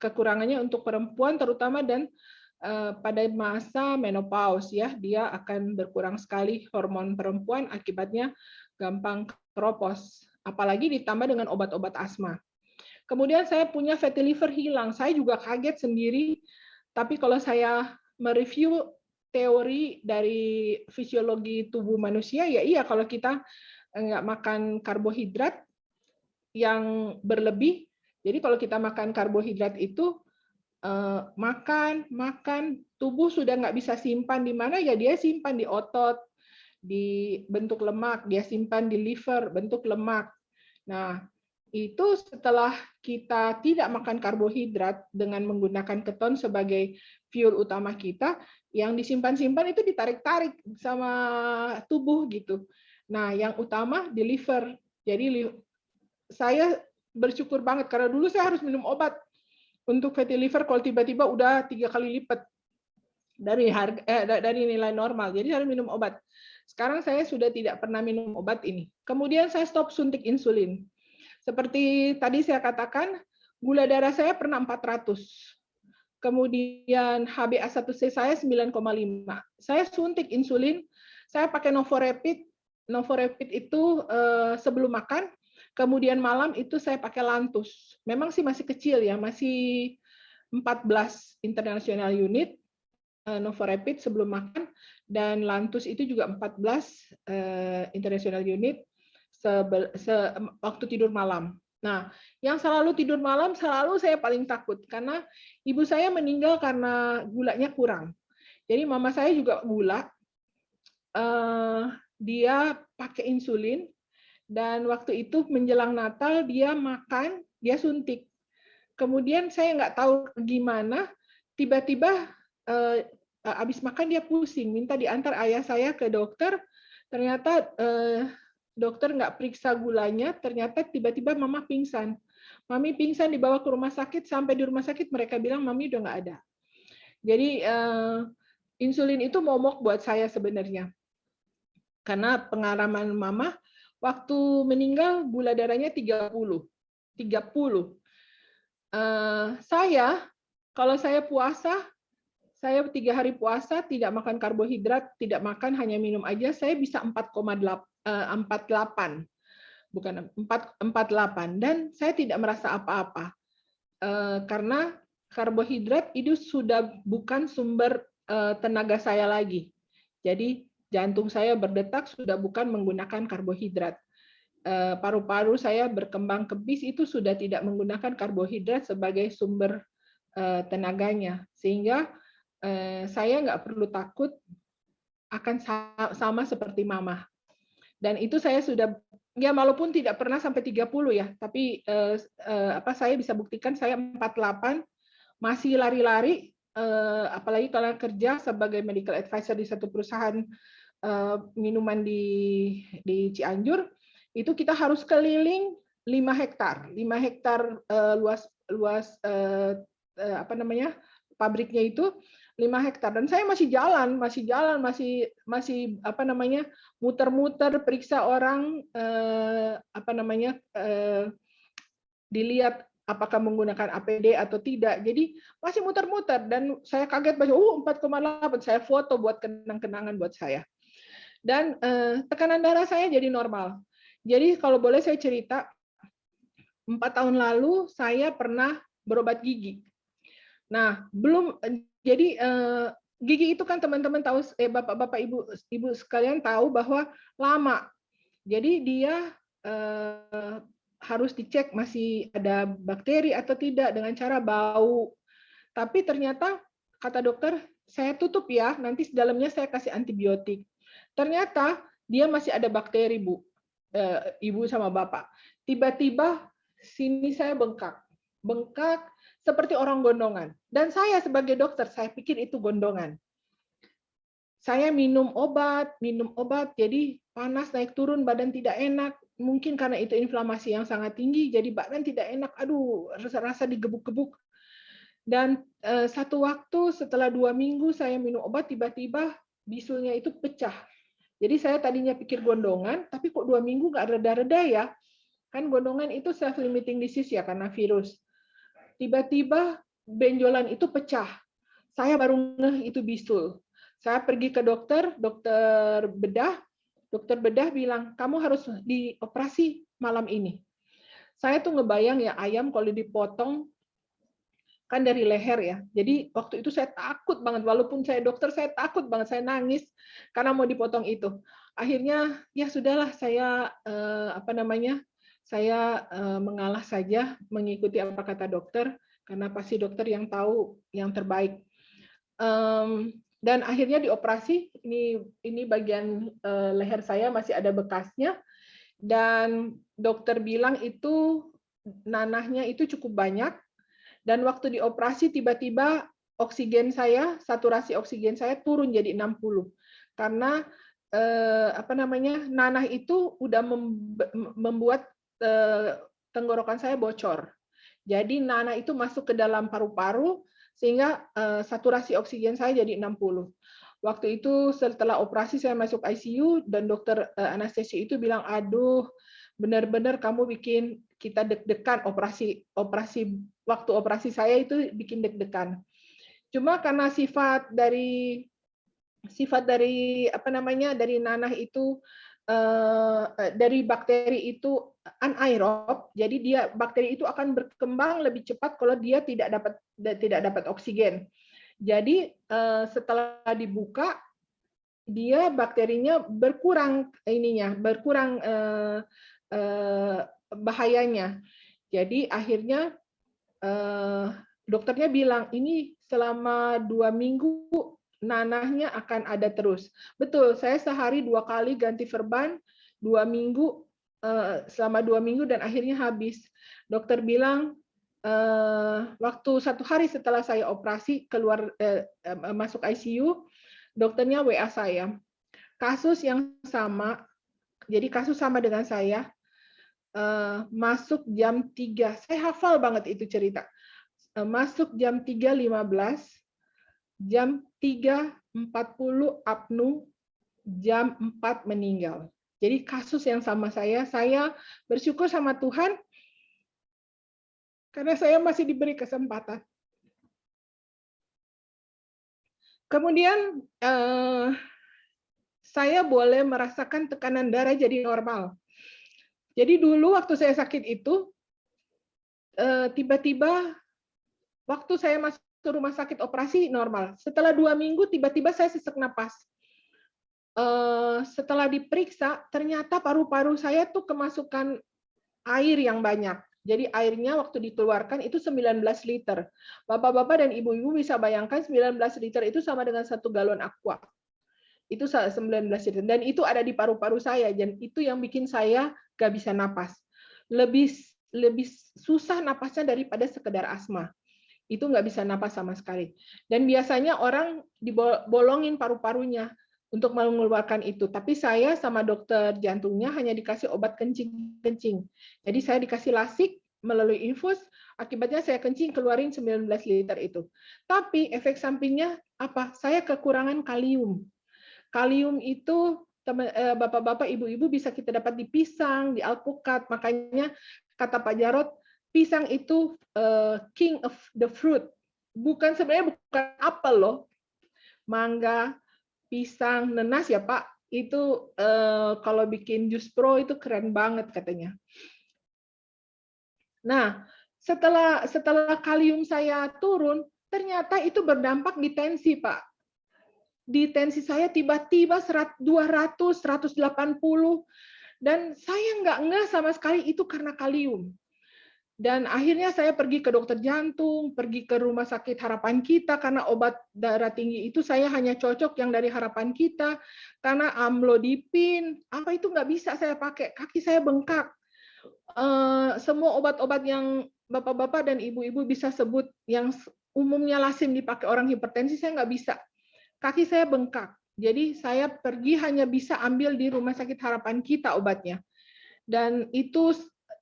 kekurangannya untuk perempuan terutama dan uh, pada masa menopause ya dia akan berkurang sekali hormon perempuan akibatnya gampang keropos apalagi ditambah dengan obat-obat asma. Kemudian saya punya fatty liver hilang. Saya juga kaget sendiri tapi kalau saya mereview teori dari fisiologi tubuh manusia ya iya kalau kita nggak makan karbohidrat yang berlebih jadi kalau kita makan karbohidrat itu eh, makan, makan, tubuh sudah nggak bisa simpan di mana ya dia simpan di otot, di bentuk lemak, dia simpan di liver, bentuk lemak. Nah, itu setelah kita tidak makan karbohidrat dengan menggunakan keton sebagai fuel utama kita, yang disimpan-simpan itu ditarik-tarik sama tubuh gitu. Nah, yang utama di liver. Jadi saya bersyukur banget karena dulu saya harus minum obat untuk fatty liver kalau tiba-tiba udah tiga kali lipat dari harga eh, dari nilai normal. Jadi harus minum obat. Sekarang saya sudah tidak pernah minum obat ini. Kemudian saya stop suntik insulin. Seperti tadi saya katakan, gula darah saya pernah 400. Kemudian HbA1c saya 9,5. Saya suntik insulin, saya pakai Novorapid. Novorapid itu eh, sebelum makan Kemudian malam itu saya pakai lantus. Memang sih masih kecil ya, masih 14 international unit uh, Novorapid sebelum makan dan lantus itu juga 14 uh, eh, international unit waktu tidur malam. Nah, yang selalu tidur malam selalu saya paling takut karena ibu saya meninggal karena gulanya kurang. Jadi mama saya juga gula. Uh, dia pakai insulin dan waktu itu menjelang Natal dia makan, dia suntik. Kemudian saya nggak tahu gimana, tiba-tiba eh, habis makan dia pusing, minta diantar ayah saya ke dokter. Ternyata eh, dokter nggak periksa gulanya, ternyata tiba-tiba mama pingsan. Mami pingsan dibawa ke rumah sakit, sampai di rumah sakit mereka bilang mami udah nggak ada. Jadi eh, insulin itu momok buat saya sebenarnya. Karena pengalaman mama, Waktu meninggal gula darahnya 30. 30. Uh, saya kalau saya puasa saya tiga hari puasa, tidak makan karbohidrat, tidak makan, hanya minum aja, saya bisa 4,48 bukan 448 dan saya tidak merasa apa-apa eh, karena karbohidrat itu sudah bukan sumber eh, tenaga saya lagi. Jadi jantung saya berdetak sudah bukan menggunakan karbohidrat. Eh, paru-paru saya berkembang kebis itu sudah tidak menggunakan karbohidrat sebagai sumber tenaganya, sehingga saya nggak perlu takut akan sama seperti mama. Dan itu saya sudah ya walaupun tidak pernah sampai 30 ya, tapi eh, eh, apa saya bisa buktikan saya 48 masih lari-lari eh, apalagi kalau kerja sebagai medical advisor di satu perusahaan eh, minuman di di Cianjur, itu kita harus keliling 5 hektar, 5 hektar eh, luas luas eh, eh, apa namanya? pabriknya itu 5 hektar dan saya masih jalan, masih jalan, masih masih apa namanya muter-muter periksa orang eh, apa namanya eh, dilihat apakah menggunakan APD atau tidak. Jadi masih muter-muter dan saya kaget baca uh 4,8 saya foto buat kenang-kenangan buat saya. Dan eh, tekanan darah saya jadi normal. Jadi kalau boleh saya cerita empat tahun lalu saya pernah berobat gigi. Nah, belum jadi eh, gigi itu kan teman-teman tahu eh Bapak-bapak Ibu Ibu sekalian tahu bahwa lama. Jadi dia eh, harus dicek masih ada bakteri atau tidak dengan cara bau. Tapi ternyata kata dokter, saya tutup ya, nanti dalamnya saya kasih antibiotik. Ternyata dia masih ada bakteri, Bu. Eh, Ibu sama Bapak. Tiba-tiba sini saya bengkak. Bengkak seperti orang gondongan. Dan saya sebagai dokter, saya pikir itu gondongan. Saya minum obat, minum obat, jadi panas naik turun, badan tidak enak. Mungkin karena itu inflamasi yang sangat tinggi, jadi badan tidak enak. Aduh, rasa-rasa digebuk-gebuk. Dan eh, satu waktu setelah dua minggu saya minum obat, tiba-tiba bisulnya itu pecah. Jadi saya tadinya pikir gondongan, tapi kok dua minggu nggak reda-reda ya? Kan gondongan itu self-limiting disease ya, karena virus tiba-tiba benjolan itu pecah. Saya baru ngeh itu bisul. Saya pergi ke dokter, dokter bedah, dokter bedah bilang, kamu harus dioperasi malam ini. Saya tuh ngebayang ya ayam kalau dipotong kan dari leher ya. Jadi waktu itu saya takut banget, walaupun saya dokter saya takut banget, saya nangis karena mau dipotong itu. Akhirnya ya sudahlah saya eh, apa namanya saya eh, mengalah saja mengikuti apa kata dokter karena pasti dokter yang tahu yang terbaik. dan akhirnya dioperasi ini ini bagian eh, leher saya masih ada bekasnya dan dokter bilang itu nanahnya itu cukup banyak dan waktu dioperasi tiba-tiba oksigen saya saturasi oksigen saya turun jadi 60 karena eh, apa namanya nanah itu udah membuat tenggorokan saya bocor. Jadi nana itu masuk ke dalam paru-paru sehingga eh, saturasi oksigen saya jadi 60. Waktu itu setelah operasi saya masuk ICU dan dokter eh, anestesi itu bilang, aduh benar-benar kamu bikin kita deg-degan operasi operasi waktu operasi saya itu bikin deg-degan. Cuma karena sifat dari sifat dari apa namanya dari nanah itu Eh, dari bakteri itu anaerob, jadi dia bakteri itu akan berkembang lebih cepat kalau dia tidak dapat tidak dapat oksigen. Jadi eh, setelah dibuka dia bakterinya berkurang ininya, berkurang eh, bahayanya. Jadi akhirnya dokternya bilang ini selama dua minggu nanahnya akan ada terus. Betul, saya sehari dua kali ganti verban, dua minggu eh, selama dua minggu dan akhirnya habis. Dokter bilang eh, waktu satu hari setelah saya operasi keluar eh, masuk ICU, dokternya WA saya. Kasus yang sama, jadi kasus sama dengan saya, masuk jam 3. Saya hafal banget itu cerita. Masuk jam 3.15, jam 3.40 apnu, jam 4 meninggal. Jadi kasus yang sama saya, saya bersyukur sama Tuhan karena saya masih diberi kesempatan. Kemudian eh, saya boleh merasakan tekanan darah jadi normal. Jadi dulu waktu saya sakit itu, eh, tiba-tiba waktu saya masuk ke rumah sakit operasi normal. Setelah dua minggu tiba-tiba saya sesak napas. Eh, setelah diperiksa ternyata paru-paru saya tuh kemasukan air yang banyak. Jadi airnya waktu dikeluarkan itu 19 liter. Bapak-bapak dan ibu-ibu bisa bayangkan 19 liter itu sama dengan satu galon aqua. Itu 19 liter. Dan itu ada di paru-paru saya. Dan itu yang bikin saya gak bisa napas. Lebih lebih susah napasnya daripada sekedar asma. Itu nggak bisa napas sama sekali. Dan biasanya orang dibolongin paru-parunya untuk mengeluarkan itu. Tapi saya sama dokter jantungnya hanya dikasih obat kencing-kencing. Jadi saya dikasih lasik melalui infus, akibatnya saya kencing keluarin 19 liter itu. Tapi efek sampingnya apa? Saya kekurangan kalium. Kalium itu eh, bapak-bapak, ibu-ibu bisa kita dapat di pisang, di alpukat. Makanya kata Pak Jarot, pisang itu uh, king of the fruit. Bukan sebenarnya bukan apel loh. Mangga, pisang, nenas ya Pak, itu eh, kalau bikin jus pro itu keren banget katanya. Nah, setelah setelah kalium saya turun, ternyata itu berdampak di tensi, Pak. Di tensi saya tiba-tiba 200, 180, dan saya nggak ngeh sama sekali itu karena kalium. Dan akhirnya saya pergi ke dokter jantung, pergi ke rumah sakit harapan kita karena obat darah tinggi itu saya hanya cocok yang dari harapan kita karena amlodipin apa itu nggak bisa saya pakai kaki saya bengkak. Uh, semua obat-obat yang bapak-bapak dan ibu-ibu bisa sebut yang umumnya lazim dipakai orang hipertensi saya nggak bisa. Kaki saya bengkak. Jadi saya pergi hanya bisa ambil di rumah sakit harapan kita obatnya. Dan itu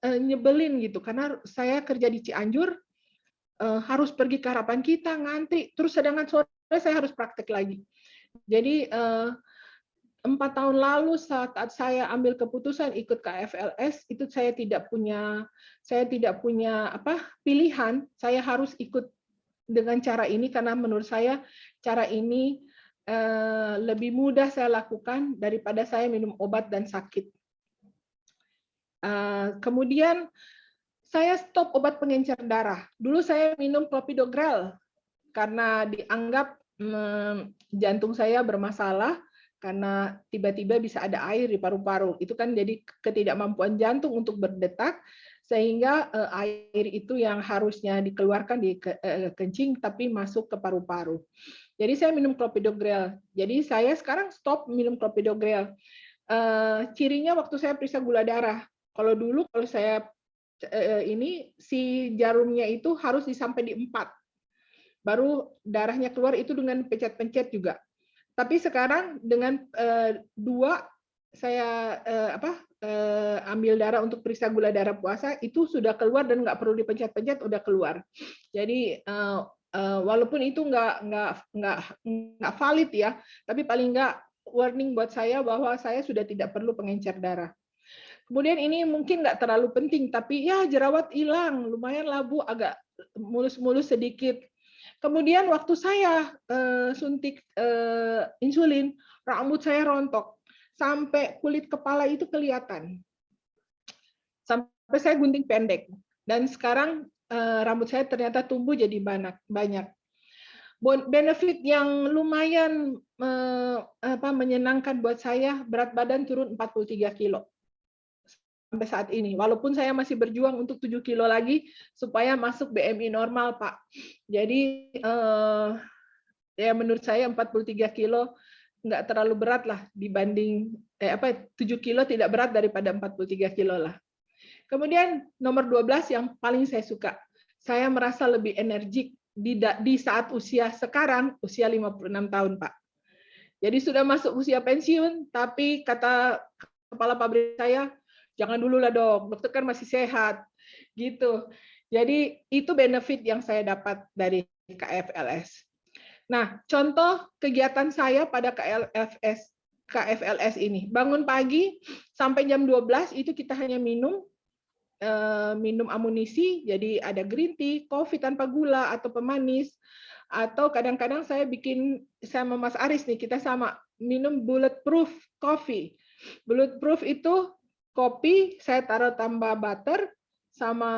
uh, nyebelin gitu. Karena saya kerja di Cianjur uh, harus pergi ke harapan kita ngantri. Terus sedangkan sore saya harus praktek lagi. Jadi uh, empat tahun lalu saat saya ambil keputusan ikut KFLS itu saya tidak punya saya tidak punya apa pilihan. Saya harus ikut dengan cara ini karena menurut saya cara ini lebih mudah saya lakukan daripada saya minum obat dan sakit Eh, kemudian saya stop obat pengencer darah. Dulu saya minum clopidogrel karena dianggap hmm, jantung saya bermasalah karena tiba-tiba bisa ada air di paru-paru. Itu kan jadi ketidakmampuan jantung untuk berdetak sehingga uh, air itu yang harusnya dikeluarkan di ke, uh, kencing tapi masuk ke paru-paru. Jadi saya minum clopidogrel. Jadi saya sekarang stop minum clopidogrel. Uh, cirinya waktu saya periksa gula darah, kalau dulu kalau saya eh, ini si jarumnya itu harus disampai di empat, baru darahnya keluar itu dengan pencet-pencet juga. Tapi sekarang dengan eh, dua saya eh, apa eh, ambil darah untuk periksa gula darah puasa itu sudah keluar dan nggak perlu dipencet-pencet udah keluar. Jadi eh, eh, walaupun itu nggak nggak nggak nggak valid ya, tapi paling nggak warning buat saya bahwa saya sudah tidak perlu pengencer darah. Kemudian ini mungkin nggak terlalu penting, tapi ya jerawat hilang, lumayan labu agak mulus-mulus sedikit. Kemudian waktu saya uh, suntik uh, insulin, rambut saya rontok sampai kulit kepala itu kelihatan. Sampai saya gunting pendek. Dan sekarang uh, rambut saya ternyata tumbuh jadi banyak. banyak. Benefit yang lumayan uh, apa, menyenangkan buat saya, berat badan turun 43 kilo sampai saat ini. Walaupun saya masih berjuang untuk 7 kilo lagi supaya masuk BMI normal, Pak. Jadi eh, ya menurut saya 43 kilo nggak terlalu berat lah dibanding eh, apa 7 kilo tidak berat daripada 43 kilo lah. Kemudian nomor 12 yang paling saya suka. Saya merasa lebih energik di, di saat usia sekarang, usia 56 tahun, Pak. Jadi sudah masuk usia pensiun, tapi kata kepala pabrik saya, jangan dulu lah dok, dokter kan masih sehat, gitu. Jadi itu benefit yang saya dapat dari KFLS. Nah, contoh kegiatan saya pada KFLS KFLS ini, bangun pagi sampai jam 12 itu kita hanya minum eh, minum amunisi, jadi ada green tea, kopi tanpa gula atau pemanis, atau kadang-kadang saya bikin sama Mas Aris nih kita sama minum bulletproof coffee. Bulletproof itu kopi saya taruh tambah butter sama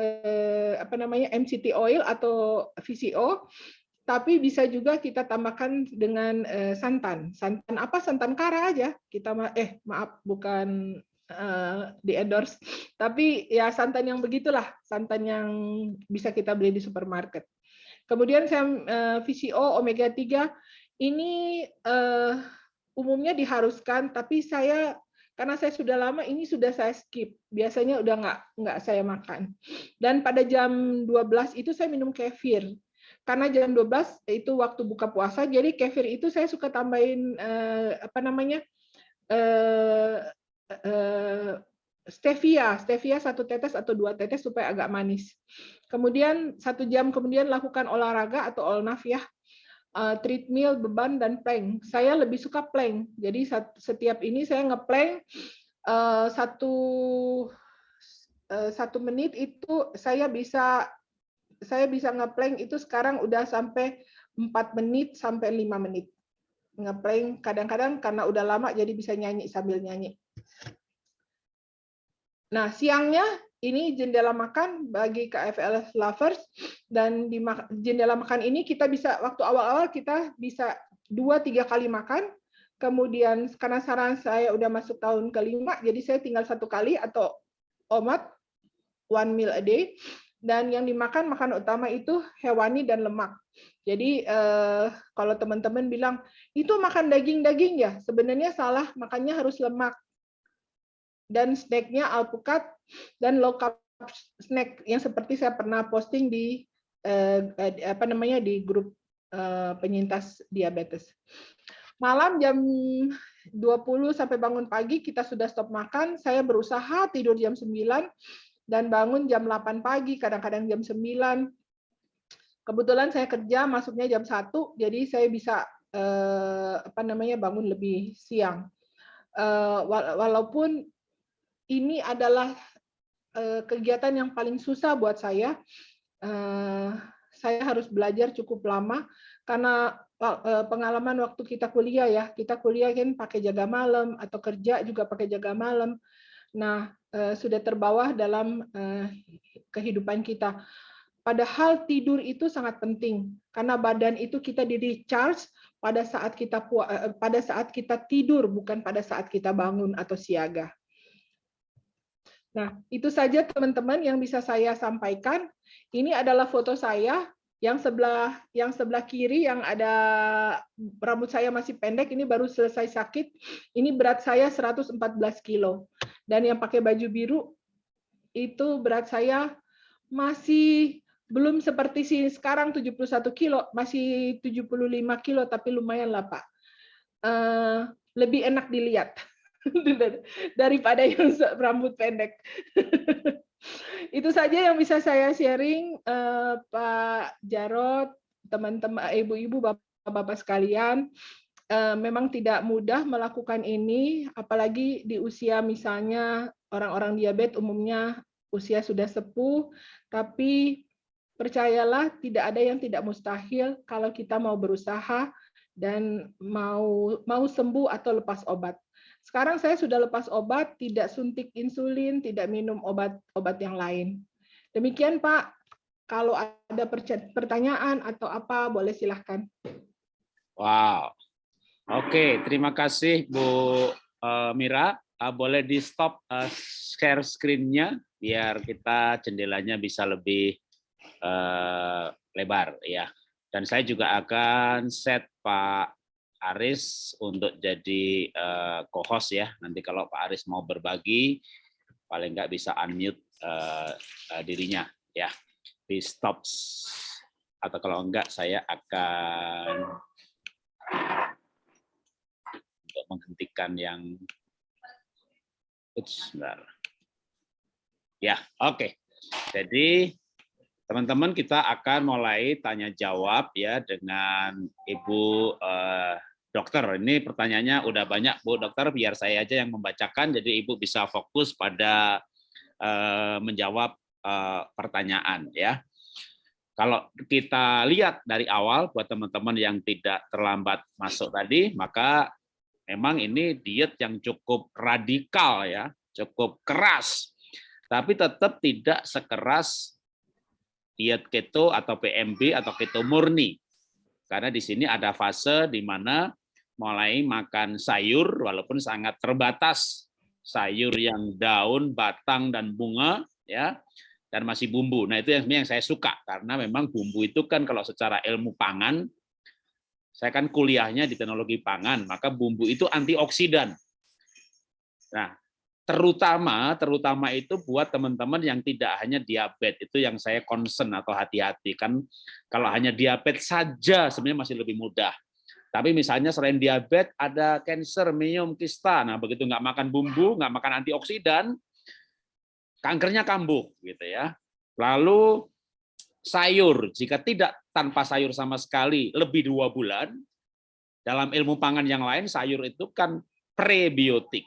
eh, apa namanya MCT oil atau VCO tapi bisa juga kita tambahkan dengan eh, santan. Santan apa? Santan kara aja. Kita eh maaf bukan uh, di endorse, tapi ya santan yang begitulah, santan yang bisa kita beli di supermarket. Kemudian saya uh, VCO omega 3 ini uh, umumnya diharuskan, tapi saya karena saya sudah lama ini sudah saya skip. Biasanya udah nggak nggak saya makan. Dan pada jam 12 itu saya minum kefir. Karena jam 12 itu waktu buka puasa, jadi kefir itu saya suka tambahin eh, apa namanya eh, eh, stevia, stevia satu tetes atau dua tetes supaya agak manis. Kemudian satu jam kemudian lakukan olahraga atau olnaf ya, uh, treadmill, beban dan plank. Saya lebih suka plank. Jadi setiap ini saya ngeplank uh, satu uh, satu menit itu saya bisa saya bisa ngeplank itu sekarang udah sampai empat menit sampai lima menit ngeplank kadang-kadang karena udah lama jadi bisa nyanyi sambil nyanyi. Nah, siangnya ini jendela makan bagi KFL lovers dan di jendela makan ini kita bisa waktu awal-awal kita bisa dua tiga kali makan. Kemudian karena saran saya udah masuk tahun kelima jadi saya tinggal satu kali atau omat one meal a day. Dan yang dimakan makan utama itu hewani dan lemak. Jadi eh, kalau teman-teman bilang itu makan daging-daging ya? Sebenarnya salah makannya harus lemak. Dan snacknya alpukat dan low carb snack yang seperti saya pernah posting di eh, apa namanya di grup eh, penyintas diabetes. Malam jam 20 sampai bangun pagi kita sudah stop makan, saya berusaha tidur jam 9 dan bangun jam 8 pagi, kadang-kadang jam 9. Kebetulan saya kerja masuknya jam 1, jadi saya bisa eh, apa namanya bangun lebih siang. Eh, walaupun ini adalah uh, kegiatan yang paling susah buat saya. Uh, saya harus belajar cukup lama karena uh, pengalaman waktu kita kuliah ya, kita kuliah kan pakai jaga malam atau kerja juga pakai jaga malam. Nah, sudah terbawa dalam kehidupan kita. Padahal tidur itu sangat penting karena badan itu kita di recharge pada saat kita pada saat kita tidur bukan pada saat kita bangun atau siaga. Nah, itu saja teman-teman yang bisa saya sampaikan. Ini adalah foto saya yang sebelah yang sebelah kiri yang ada rambut saya masih pendek ini baru selesai sakit. Ini berat saya 114 kilo. Dan yang pakai baju biru itu berat saya masih belum seperti sini sekarang 71 kilo, masih 75 kilo tapi lumayan lah Pak. Uh, lebih enak dilihat. *laughs* daripada yang rambut pendek. *laughs* Itu saja yang bisa saya sharing, uh, Pak Jarot, teman-teman, ibu-ibu, bapak-bapak sekalian. Uh, memang tidak mudah melakukan ini, apalagi di usia misalnya orang-orang diabetes umumnya usia sudah sepuh, tapi percayalah tidak ada yang tidak mustahil kalau kita mau berusaha dan mau mau sembuh atau lepas obat. Sekarang saya sudah lepas obat, tidak suntik insulin, tidak minum obat-obat yang lain. Demikian Pak, kalau ada pertanyaan atau apa, boleh silahkan. Wow. Oke, terima kasih Bu eh, Mira. Eh, boleh di stop eh, share screen-nya biar kita jendelanya bisa lebih lebar ya. Dan saya juga akan set Pak Aris untuk jadi uh, co-host ya. Nanti kalau Pak Aris mau berbagi, paling nggak bisa unmute uh, uh, dirinya ya. Di stop atau kalau enggak saya akan untuk menghentikan yang Ups. Ya, oke. Okay. Jadi teman-teman kita akan mulai tanya jawab ya dengan Ibu uh, dokter, ini pertanyaannya udah banyak Bu dokter, biar saya aja yang membacakan, jadi Ibu bisa fokus pada uh, menjawab uh, pertanyaan ya. kalau kita lihat dari awal buat teman-teman yang tidak terlambat masuk tadi, maka memang ini diet yang cukup radikal ya, cukup keras. Tapi tetap tidak sekeras diet keto atau PMB atau keto murni. Karena di sini ada fase di mana mulai makan sayur walaupun sangat terbatas sayur yang daun, batang dan bunga ya dan masih bumbu. Nah, itu yang yang saya suka karena memang bumbu itu kan kalau secara ilmu pangan saya kan kuliahnya di teknologi pangan, maka bumbu itu antioksidan. Nah, terutama terutama itu buat teman-teman yang tidak hanya diabetes itu yang saya concern atau hati-hati kan kalau hanya diabetes saja sebenarnya masih lebih mudah tapi misalnya selain diabetes ada cancer minum kista nah begitu nggak makan bumbu nggak makan antioksidan kankernya kambuh gitu ya. Lalu sayur jika tidak tanpa sayur sama sekali lebih dua bulan dalam ilmu pangan yang lain sayur itu kan prebiotik.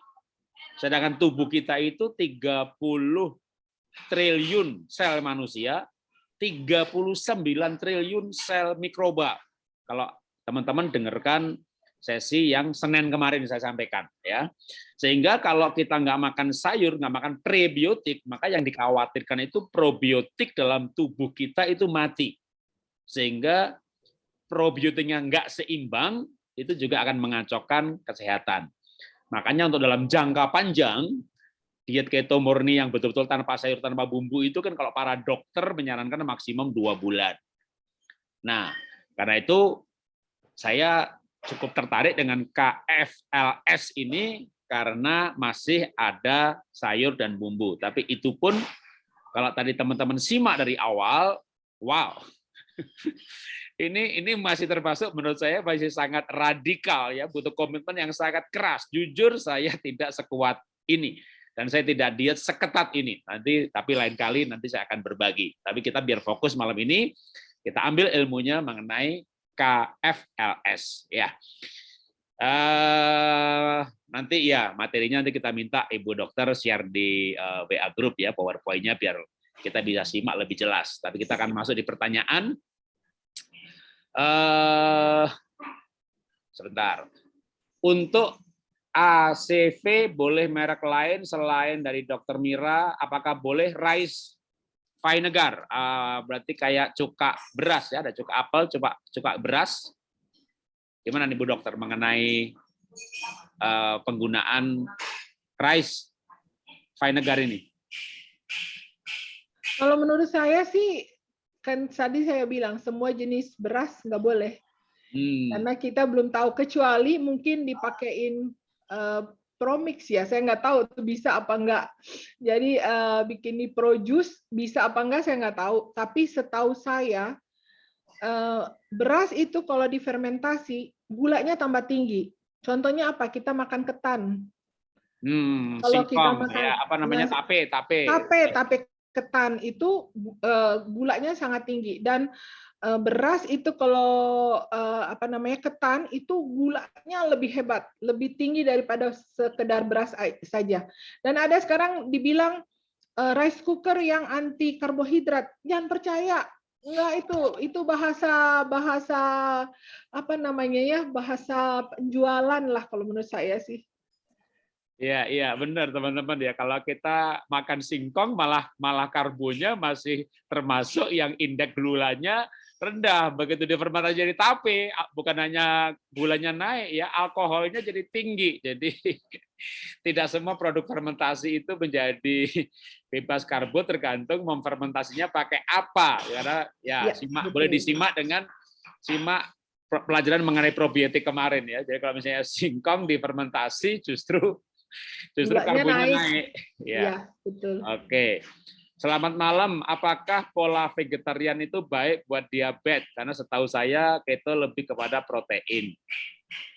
Sedangkan tubuh kita itu 30 triliun sel manusia, 39 triliun sel mikroba. Kalau teman-teman dengarkan sesi yang Senin kemarin saya sampaikan ya. Sehingga kalau kita nggak makan sayur, nggak makan prebiotik, maka yang dikhawatirkan itu probiotik dalam tubuh kita itu mati. Sehingga probiotiknya nggak seimbang, itu juga akan mengacaukan kesehatan. Makanya untuk dalam jangka panjang, diet keto murni yang betul-betul tanpa sayur, tanpa bumbu itu kan kalau para dokter menyarankan maksimum dua bulan. Nah, karena itu saya cukup tertarik dengan KFLS ini karena masih ada sayur dan bumbu. Tapi itu pun kalau tadi teman-teman simak dari awal, wow. *laughs* ini ini masih termasuk menurut saya masih sangat radikal ya, butuh komitmen yang sangat keras. Jujur saya tidak sekuat ini dan saya tidak diet seketat ini. Nanti tapi lain kali nanti saya akan berbagi. Tapi kita biar fokus malam ini kita ambil ilmunya mengenai KFLS ya. Uh, nanti ya materinya nanti kita minta ibu dokter share di eh, WA group ya powerpointnya biar kita bisa simak lebih jelas. Tapi kita akan masuk di pertanyaan. Uh, sebentar. Untuk ACV boleh merek lain selain dari Dokter Mira? Apakah boleh rice Vinegar, uh, berarti kayak cuka beras ya, ada cuka apel, cuka cuka beras. Gimana nih Bu Dokter mengenai uh, penggunaan rice vinegar ini? Kalau menurut saya sih, kan tadi saya bilang semua jenis beras nggak boleh. Hmm. Karena kita belum tahu, kecuali mungkin dipakein uh, promix ya. Saya nggak tahu itu bisa apa enggak jadi uh, bikin di produce bisa apa enggak saya nggak tahu. Tapi setahu saya uh, beras itu kalau difermentasi gulanya tambah tinggi. Contohnya apa? Kita makan ketan. Hmm, kalau kita makan ya, apa namanya? tape tape. Tape tape ketan itu uh, gulanya sangat tinggi dan Eh, beras itu kalau eh, apa namanya ketan itu gulanya lebih hebat, lebih tinggi daripada sekedar beras saja. Dan ada sekarang dibilang eh, rice cooker yang anti karbohidrat. Jangan percaya, enggak itu itu bahasa bahasa apa namanya ya bahasa penjualan lah kalau menurut saya sih. Iya, iya, benar teman-teman ya. Kalau kita makan singkong malah malah karbonnya masih termasuk yang indeks gulanya rendah. Begitu difermentasi jadi tape, bukan hanya gulanya naik, ya alkoholnya jadi tinggi. Jadi *laughs* tidak semua produk fermentasi itu menjadi bebas karbo tergantung memfermentasinya pakai apa. Karena ya, ya simak boleh disimak dengan simak pelajaran mengenai probiotik kemarin ya. Jadi kalau misalnya singkong difermentasi justru justru karbonnya naik. naik. Ya. ya, betul. Oke. Selamat malam. Apakah pola vegetarian itu baik buat diabetes? Karena setahu saya keto lebih kepada protein.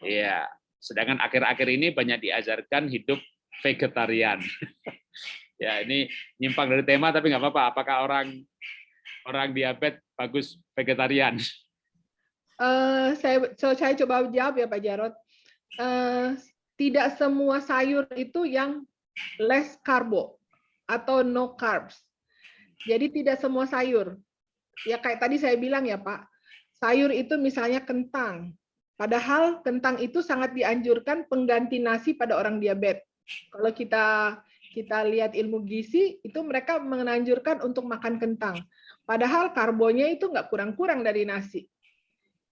Iya. Sedangkan akhir-akhir ini banyak diajarkan hidup vegetarian. *laughs* ya, ini nyimpang dari tema tapi nggak apa-apa. Apakah orang orang diabetes bagus vegetarian? Uh, saya so saya coba jawab ya Pak Jarot. Uh, tidak semua sayur itu yang less karbo atau no carbs. Jadi tidak semua sayur. ya kayak tadi saya bilang ya Pak, sayur itu misalnya kentang. Padahal kentang itu sangat dianjurkan pengganti nasi pada orang diabetes. Kalau kita kita lihat ilmu gizi, itu mereka menganjurkan untuk makan kentang. Padahal karbonnya itu nggak kurang-kurang dari nasi.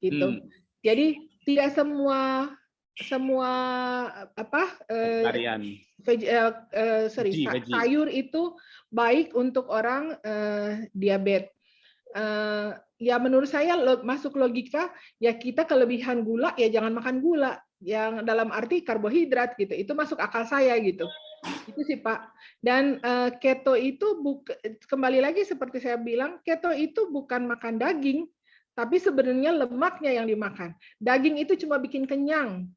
Gitu. Hmm. Jadi tidak semua semua apa uh, veg, uh, uh, sorry veggie, sayur itu baik untuk orang uh, diabetes. Uh, ya menurut saya masuk logika ya kita kelebihan gula ya jangan makan gula. Yang dalam arti karbohidrat gitu itu masuk akal saya gitu. Itu sih pak. Dan uh, keto itu buka, kembali lagi seperti saya bilang keto itu bukan makan daging tapi sebenarnya lemaknya yang dimakan. Daging itu cuma bikin kenyang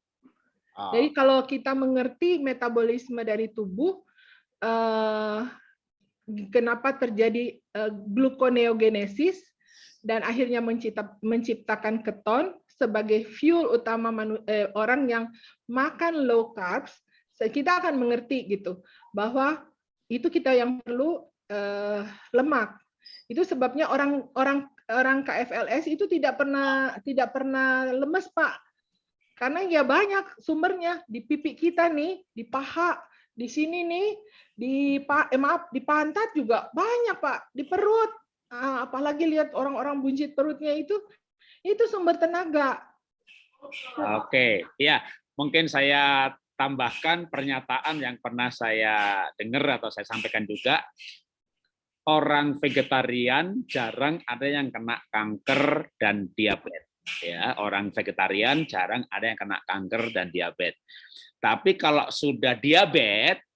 Ah. Jadi kalau kita mengerti metabolisme dari tubuh, uh, kenapa terjadi uh, gluconeogenesis dan akhirnya mencipta, menciptakan keton sebagai fuel utama manu, eh, orang yang makan low carbs, kita akan mengerti gitu bahwa itu kita yang perlu uh, lemak. Itu sebabnya orang orang orang KFLS itu tidak pernah tidak pernah lemes pak karena ya banyak sumbernya di pipi kita nih, di paha, di sini nih, di eh, maaf di pantat juga banyak Pak, di perut. Ah, apalagi lihat orang-orang buncit perutnya itu, itu sumber tenaga. Oke, ya mungkin saya tambahkan pernyataan yang pernah saya dengar atau saya sampaikan juga. Orang vegetarian jarang ada yang kena kanker dan diabetes ya orang vegetarian jarang ada yang kena kanker dan diabetes. Tapi kalau sudah diabetes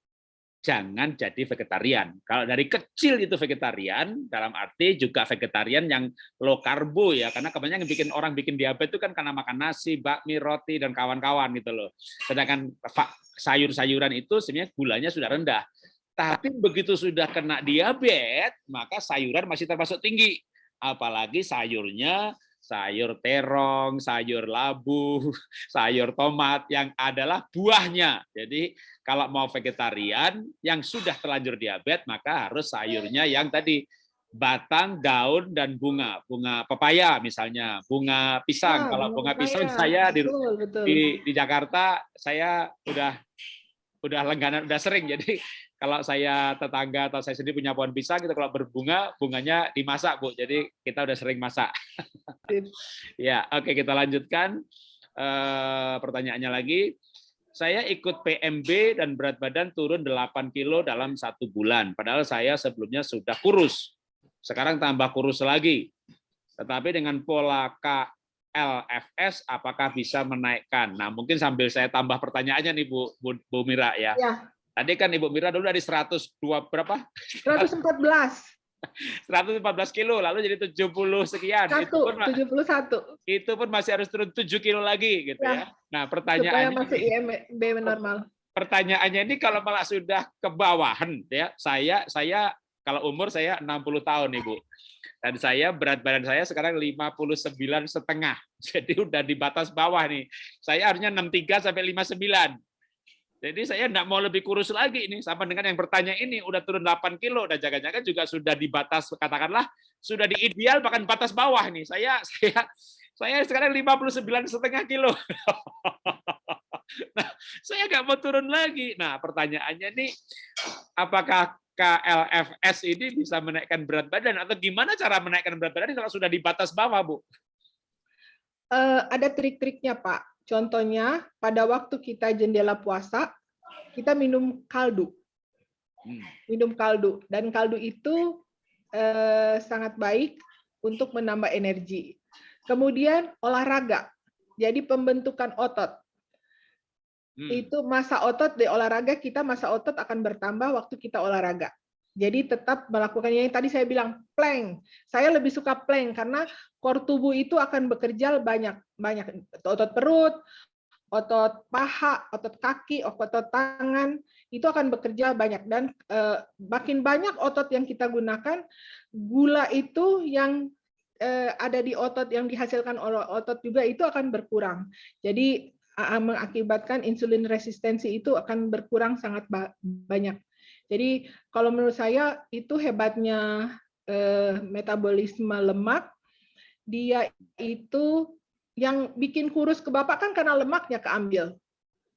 jangan jadi vegetarian. Kalau dari kecil itu vegetarian, dalam arti juga vegetarian yang low karbo ya, karena kebanyakan yang bikin orang bikin diabetes itu kan karena makan nasi, bakmi, roti dan kawan-kawan gitu loh. Sedangkan sayur-sayuran itu sebenarnya gulanya sudah rendah. Tapi begitu sudah kena diabetes, maka sayuran masih termasuk tinggi. Apalagi sayurnya sayur terong, sayur labu, *laughs* sayur tomat yang adalah buahnya. Jadi kalau mau vegetarian yang sudah terlanjur diabetes maka harus sayurnya yang tadi batang, daun dan bunga. Bunga pepaya misalnya, bunga pisang. Ya, kalau bunga pisang saya di, betul, betul. di di Jakarta saya udah udah langganan udah sering jadi kalau saya tetangga atau saya sendiri punya pohon pisang, kita kalau berbunga, bunganya dimasak, Bu. Jadi kita udah sering masak. *laughs* ya, oke kita lanjutkan. Uh, pertanyaannya lagi. Saya ikut PMB dan berat badan turun 8 kilo dalam satu bulan. Padahal saya sebelumnya sudah kurus. Sekarang tambah kurus lagi. Tetapi dengan pola KLFS, apakah bisa menaikkan? Nah, mungkin sambil saya tambah pertanyaannya nih Bu, Bu, Bu Mira ya. ya. Tadi kan Ibu Mira dulu dari 102 berapa? 114. 114 *laughs* kilo, lalu jadi 70 sekian. Satu, itu pun, 71. Itu pun masih harus turun 7 kilo lagi gitu ya. ya. Nah, pertanyaannya Supaya masih IMB normal. Pertanyaannya ini kalau malah sudah ke bawahan ya. Saya saya kalau umur saya 60 tahun, Ibu. Dan saya berat badan saya sekarang 59 setengah. *laughs* Jadi udah di batas bawah nih. Saya harusnya 63 sampai 59. Jadi saya tidak mau lebih kurus lagi ini sama dengan yang bertanya ini udah turun 8 kilo dan jaga-jaga juga sudah di batas katakanlah sudah di ideal bahkan batas bawah nih. Saya *laughs* saya saya sekarang 59 setengah kilo. *laughs* nah, saya nggak mau turun lagi. Nah, pertanyaannya nih apakah KLFS ini bisa menaikkan berat badan atau gimana cara menaikkan berat badan kalau sudah di batas bawah, Bu? Uh, ada trik-triknya, Pak Contohnya, pada waktu kita jendela puasa, kita minum kaldu. Hmm. Minum kaldu. Dan kaldu itu eh, sangat baik untuk menambah energi. Kemudian olahraga. Jadi pembentukan otot. Hmm. Itu masa otot di olahraga kita masa otot akan bertambah waktu kita olahraga. Jadi tetap melakukan yang tadi saya bilang plank. Saya lebih suka plank karena core tubuh itu akan bekerja banyak banyak otot perut, otot paha, otot kaki, otot tangan itu akan bekerja banyak dan eh, makin banyak otot yang kita gunakan, gula itu yang eh, ada di otot yang dihasilkan oleh otot juga itu akan berkurang. Jadi mengakibatkan insulin resistensi itu akan berkurang sangat banyak. Jadi kalau menurut saya itu hebatnya eh, metabolisme lemak, dia itu yang bikin kurus ke bapak kan karena lemaknya keambil.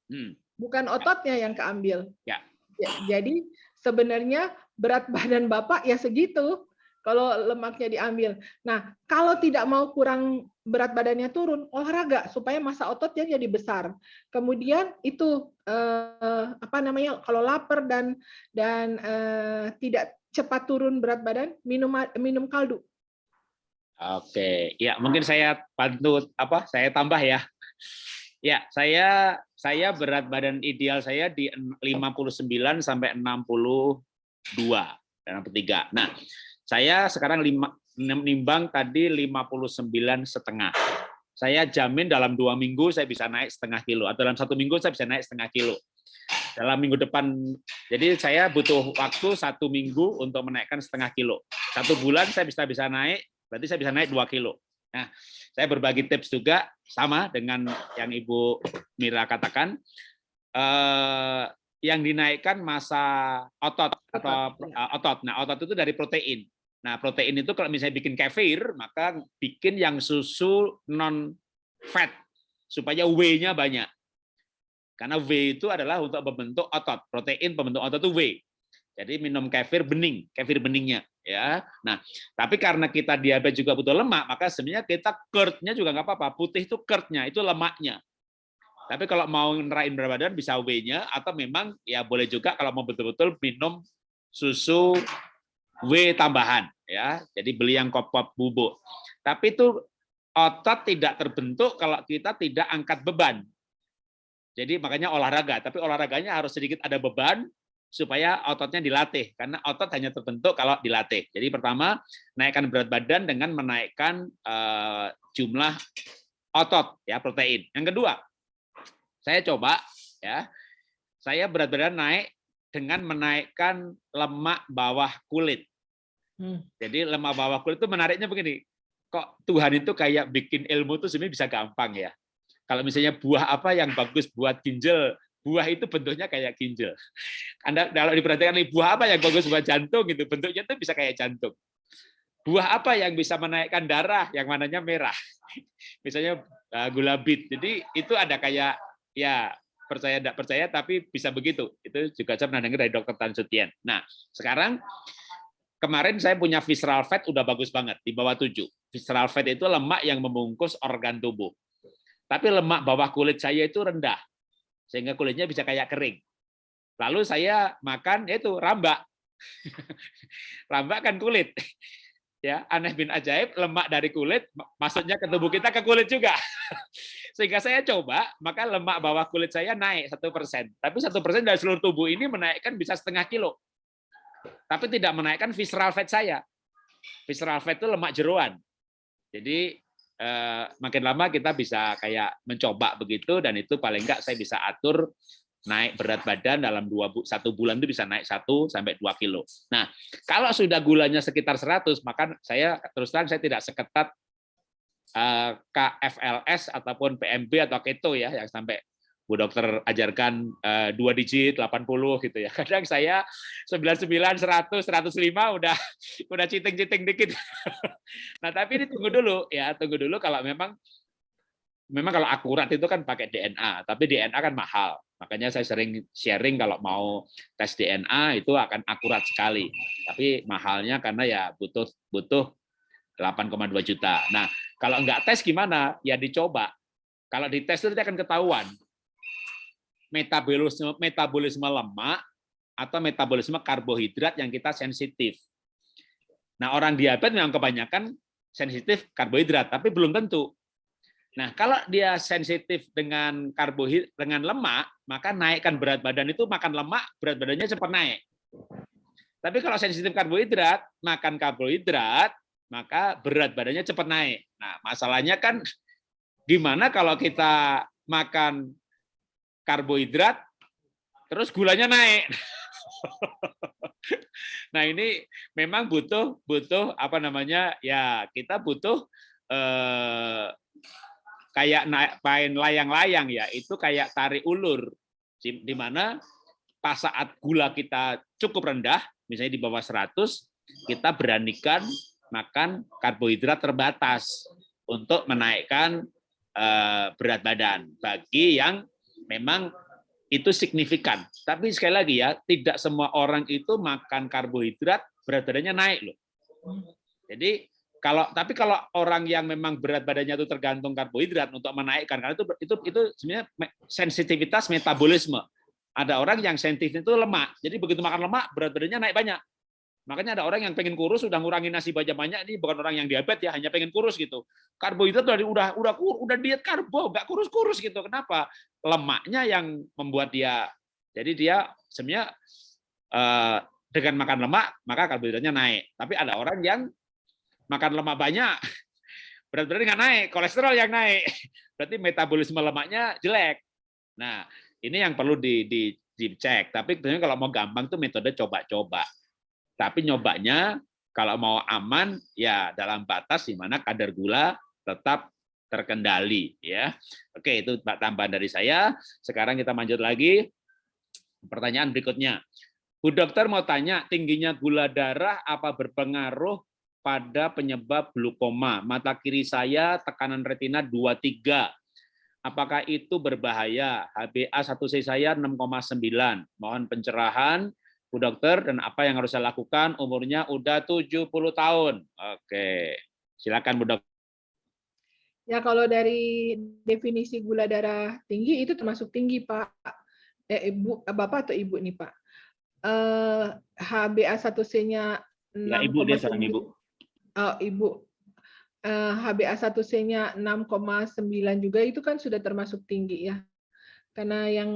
Hmm. Bukan ototnya yang keambil. Ya. ya. Jadi sebenarnya berat *laughs* badan bapak ya segitu kalau lemaknya diambil. Nah, kalau tidak mau kurang berat badannya turun, olahraga supaya masa ototnya jadi besar. Kemudian itu eh, apa namanya? Kalau lapar dan dan eh, tidak cepat turun berat badan, minum minum kaldu. Oke, ya mungkin saya bantu apa? Saya tambah ya. Ya, saya saya berat badan ideal saya di 59 sampai 62 dan 63. Nah, saya sekarang lima, nimbang tadi 59 setengah. Saya jamin dalam dua minggu saya bisa naik setengah kilo, atau dalam satu minggu saya bisa naik setengah kilo. Dalam minggu depan, jadi saya butuh waktu satu minggu untuk menaikkan setengah kilo. Satu bulan saya bisa bisa naik berarti saya bisa naik 2 kilo. Nah, saya berbagi tips juga sama dengan yang Ibu Mira katakan. Eh, yang dinaikkan masa otot atau otot. Nah, otot itu dari protein. Nah, protein itu kalau misalnya bikin kefir, maka bikin yang susu non fat supaya W-nya banyak. Karena W itu adalah untuk membentuk otot. Protein pembentuk otot itu W. Jadi minum kefir bening, kefir beningnya ya. Nah, tapi karena kita diabetes juga butuh lemak, maka sebenarnya kita curd-nya juga nggak apa-apa. Putih itu curd-nya, itu lemaknya. Tapi kalau mau nerain berat badan bisa W-nya atau memang ya boleh juga kalau mau betul-betul minum susu W tambahan ya. Jadi beli yang kop-kop bubuk. Tapi itu otot tidak terbentuk kalau kita tidak angkat beban. Jadi makanya olahraga, tapi olahraganya harus sedikit ada beban supaya ototnya dilatih karena otot hanya terbentuk kalau dilatih. Jadi pertama naikkan berat badan dengan menaikkan uh, jumlah otot ya protein. Yang kedua, saya coba ya. Saya berat badan naik dengan menaikkan lemak bawah kulit. Hmm. Jadi lemak bawah kulit itu menariknya begini. Kok Tuhan itu kayak bikin ilmu itu sebenarnya bisa gampang ya. Kalau misalnya buah apa yang bagus buat ginjal, buah itu bentuknya kayak ginjal. Anda kalau diperhatikan nih buah apa yang bagus buat jantung gitu, bentuknya itu bisa kayak jantung. Buah apa yang bisa menaikkan darah yang mananya merah. Misalnya uh, gula bit. Jadi itu ada kayak ya percaya tidak percaya tapi bisa begitu. Itu juga saya pernah dengar dari dokter Tan Sutien. Nah, sekarang kemarin saya punya visceral fat udah bagus banget di bawah 7. Visceral fat itu lemak yang membungkus organ tubuh. Tapi lemak bawah kulit saya itu rendah sehingga kulitnya bisa kayak kering. Lalu saya makan itu rambak. *laughs* rambak kan kulit. Ya, aneh bin ajaib, lemak dari kulit masuknya ke tubuh kita ke kulit juga. *laughs* Sehingga saya coba, maka lemak bawah kulit saya naik satu persen. Tapi satu persen dari seluruh tubuh ini menaikkan bisa setengah kilo. Tapi tidak menaikkan visceral fat saya. Visceral fat itu lemak jeruan. Jadi eh, makin lama kita bisa kayak mencoba begitu dan itu paling enggak saya bisa atur naik berat badan dalam dua satu bulan itu bisa naik satu sampai dua kilo. Nah, kalau sudah gulanya sekitar 100, maka saya terus terang saya tidak seketat eh, KFLS ataupun PMB atau keto ya yang sampai Bu dokter ajarkan uh, dua digit 80 gitu ya. *laughs* Kadang saya 99 100 105 udah udah citing-citing dikit. *laughs* nah, tapi ini tunggu dulu ya, tunggu dulu kalau memang memang kalau akurat itu kan pakai DNA, tapi DNA kan mahal. Makanya saya sering sharing kalau mau tes DNA itu akan akurat sekali. Tapi mahalnya karena ya butuh butuh 8,2 juta. Nah, kalau enggak tes gimana? Ya dicoba. Kalau dites itu akan ketahuan metabolisme metabolisme lemak atau metabolisme karbohidrat yang kita sensitif. Nah, orang diabetes memang kebanyakan sensitif karbohidrat, tapi belum tentu. Nah, kalau dia sensitif dengan karbohidrat dengan lemak, maka naikkan berat badan itu makan lemak, berat badannya cepat naik. Tapi kalau sensitif karbohidrat, makan karbohidrat, maka berat badannya cepat naik. Nah, masalahnya kan gimana kalau kita makan karbohidrat, terus gulanya naik. *laughs* nah ini memang butuh butuh apa namanya ya kita butuh eh, kayak naik main layang-layang ya itu kayak tarik ulur di mana pas saat gula kita cukup rendah misalnya di bawah 100 kita beranikan makan karbohidrat terbatas untuk menaikkan uh, berat badan bagi yang memang itu signifikan. Tapi sekali lagi ya, tidak semua orang itu makan karbohidrat berat badannya naik loh. Jadi kalau tapi kalau orang yang memang berat badannya itu tergantung karbohidrat untuk menaikkan karena itu itu itu sebenarnya sensitivitas metabolisme. Ada orang yang sensitif itu lemak. Jadi begitu makan lemak berat badannya naik banyak. Makanya ada orang yang pengen kurus sudah ngurangin nasi banyak-banyak ini bukan orang yang diabetes ya, hanya pengen kurus gitu. Karbohidrat udah udah udah udah diet karbo, nggak kurus-kurus gitu. Kenapa? Lemaknya yang membuat dia jadi dia sebenarnya eh, dengan makan lemak maka karbohidratnya naik. Tapi ada orang yang makan lemak banyak *laughs* berat badan nggak naik, kolesterol yang naik. *laughs* Berarti metabolisme lemaknya jelek. Nah, ini yang perlu di, di, dicek. Tapi sebenarnya kalau mau gampang tuh metode coba-coba. Tapi nyobanya kalau mau aman ya dalam batas di mana kadar gula tetap terkendali ya. Oke, itu tambahan dari saya. Sekarang kita lanjut lagi. Pertanyaan berikutnya. Bu dokter mau tanya, tingginya gula darah apa berpengaruh pada penyebab glukoma? Mata kiri saya tekanan retina 23. Apakah itu berbahaya? HbA1c saya 6,9. Mohon pencerahan Bu Dokter, dan apa yang harus saya lakukan? Umurnya udah 70 tahun. Oke, silakan Bu Dokter. Ya, kalau dari definisi gula darah tinggi itu termasuk tinggi, Pak. Eh, Ibu, Bapak atau Ibu nih, Pak? Eh, HbA1c-nya Ya, Ibu dia sekarang Ibu. Oh, Ibu. Eh, HbA1c-nya 6,9 juga itu kan sudah termasuk tinggi ya karena yang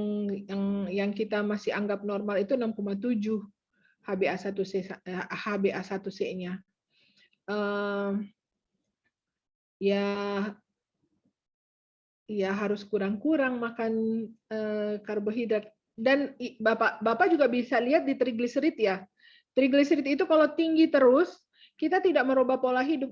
yang yang kita masih anggap normal itu 6,7 HbA1c HbA1c-nya. Uh, ya ya harus kurang-kurang makan uh, karbohidrat dan Bapak Bapak juga bisa lihat di trigliserid ya. Trigliserid itu kalau tinggi terus, kita tidak merubah pola hidup.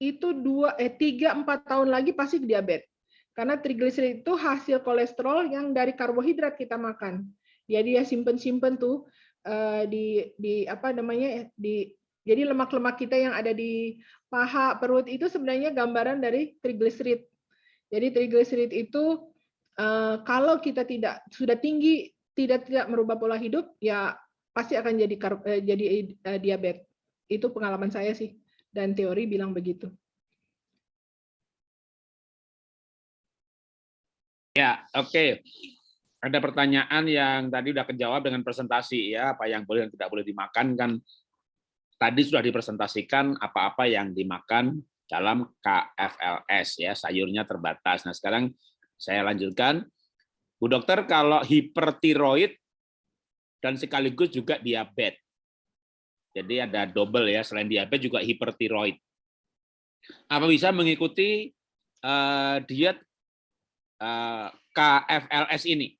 Itu dua eh tiga empat tahun lagi pasti diabetes. Karena trigliserid itu hasil kolesterol yang dari karbohidrat kita makan. Jadi ya simpen-simpen tuh uh, di di apa namanya di jadi lemak-lemak kita yang ada di paha perut itu sebenarnya gambaran dari trigliserid. Jadi trigliserid itu uh, kalau kita tidak sudah tinggi tidak tidak merubah pola hidup ya pasti akan jadi uh, jadi diabetes. Itu pengalaman saya sih dan teori bilang begitu. Ya, oke. Okay. Ada pertanyaan yang tadi sudah kejawab dengan presentasi ya, apa yang boleh dan tidak boleh dimakan kan tadi sudah dipresentasikan apa-apa yang dimakan dalam KFLS ya, sayurnya terbatas. Nah, sekarang saya lanjutkan. Bu dokter, kalau hipertiroid dan sekaligus juga diabetes. Jadi ada double ya, selain diabetes juga hipertiroid. Apa bisa mengikuti uh, diet Eh, KFLS ini?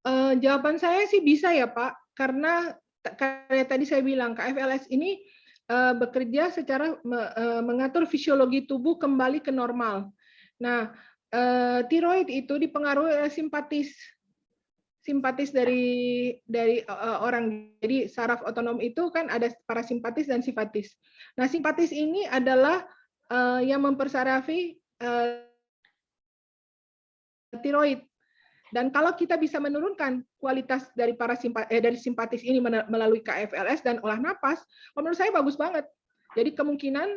Uh, jawaban saya sih bisa ya Pak, karena kayak tadi saya bilang KFLS ini uh, bekerja secara uh, mengatur fisiologi tubuh kembali ke normal. Nah, uh, tiroid itu dipengaruhi oleh simpatis simpatis dari dari uh, orang. Jadi saraf otonom itu kan ada parasimpatis dan simpatis. Nah, simpatis ini adalah uh, yang mempersarafi uh, tiroid. Dan kalau kita bisa menurunkan kualitas dari para simpatis, eh, dari simpatis ini melalui KFLS dan olah napas, menurut saya bagus banget. Jadi kemungkinan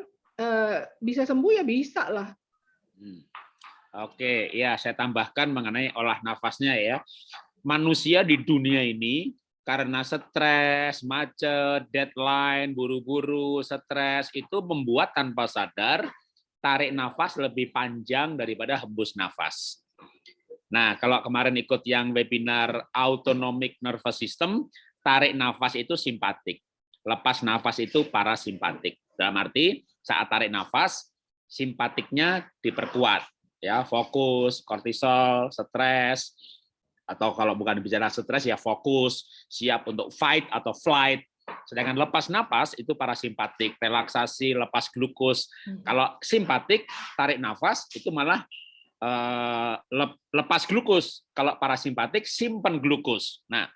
eh, bisa sembuh ya bisa lah. Hmm. Oke, ya saya tambahkan mengenai olah nafasnya ya. Manusia di dunia ini karena stres, macet, deadline, buru-buru, stres itu membuat tanpa sadar tarik nafas lebih panjang daripada hembus nafas. Nah, kalau kemarin ikut yang webinar Autonomic Nervous System, tarik nafas itu simpatik. Lepas nafas itu parasimpatik. Dalam arti saat tarik nafas, simpatiknya diperkuat. ya Fokus, kortisol, stres, atau kalau bukan bicara stres ya fokus, siap untuk fight atau flight. Sedangkan lepas nafas itu parasimpatik, relaksasi, lepas glukos. Hmm. Kalau simpatik, tarik nafas itu malah Eh, lepas glukos. Kalau parasimpatik simpan glukos. Nah,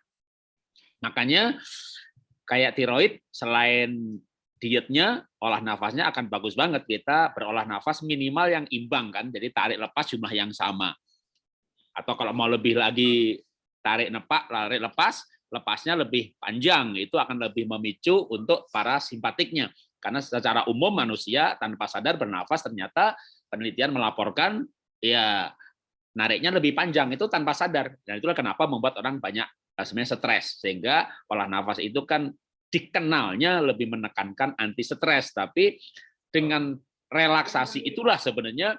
makanya kayak tiroid selain dietnya olah nafasnya akan bagus banget kita berolah nafas minimal yang imbang kan jadi tarik lepas jumlah yang sama atau kalau mau lebih lagi tarik nepak tarik lepas lepasnya lebih panjang. Itu akan lebih memicu untuk para simpatiknya karena secara umum manusia tanpa sadar bernafas ternyata penelitian melaporkan ya nariknya lebih panjang. Itu tanpa sadar. Dan itulah kenapa membuat orang banyak eh, sebenarnya stres. Sehingga olah nafas itu kan dikenalnya lebih menekankan anti stres, tapi dengan relaksasi itulah sebenarnya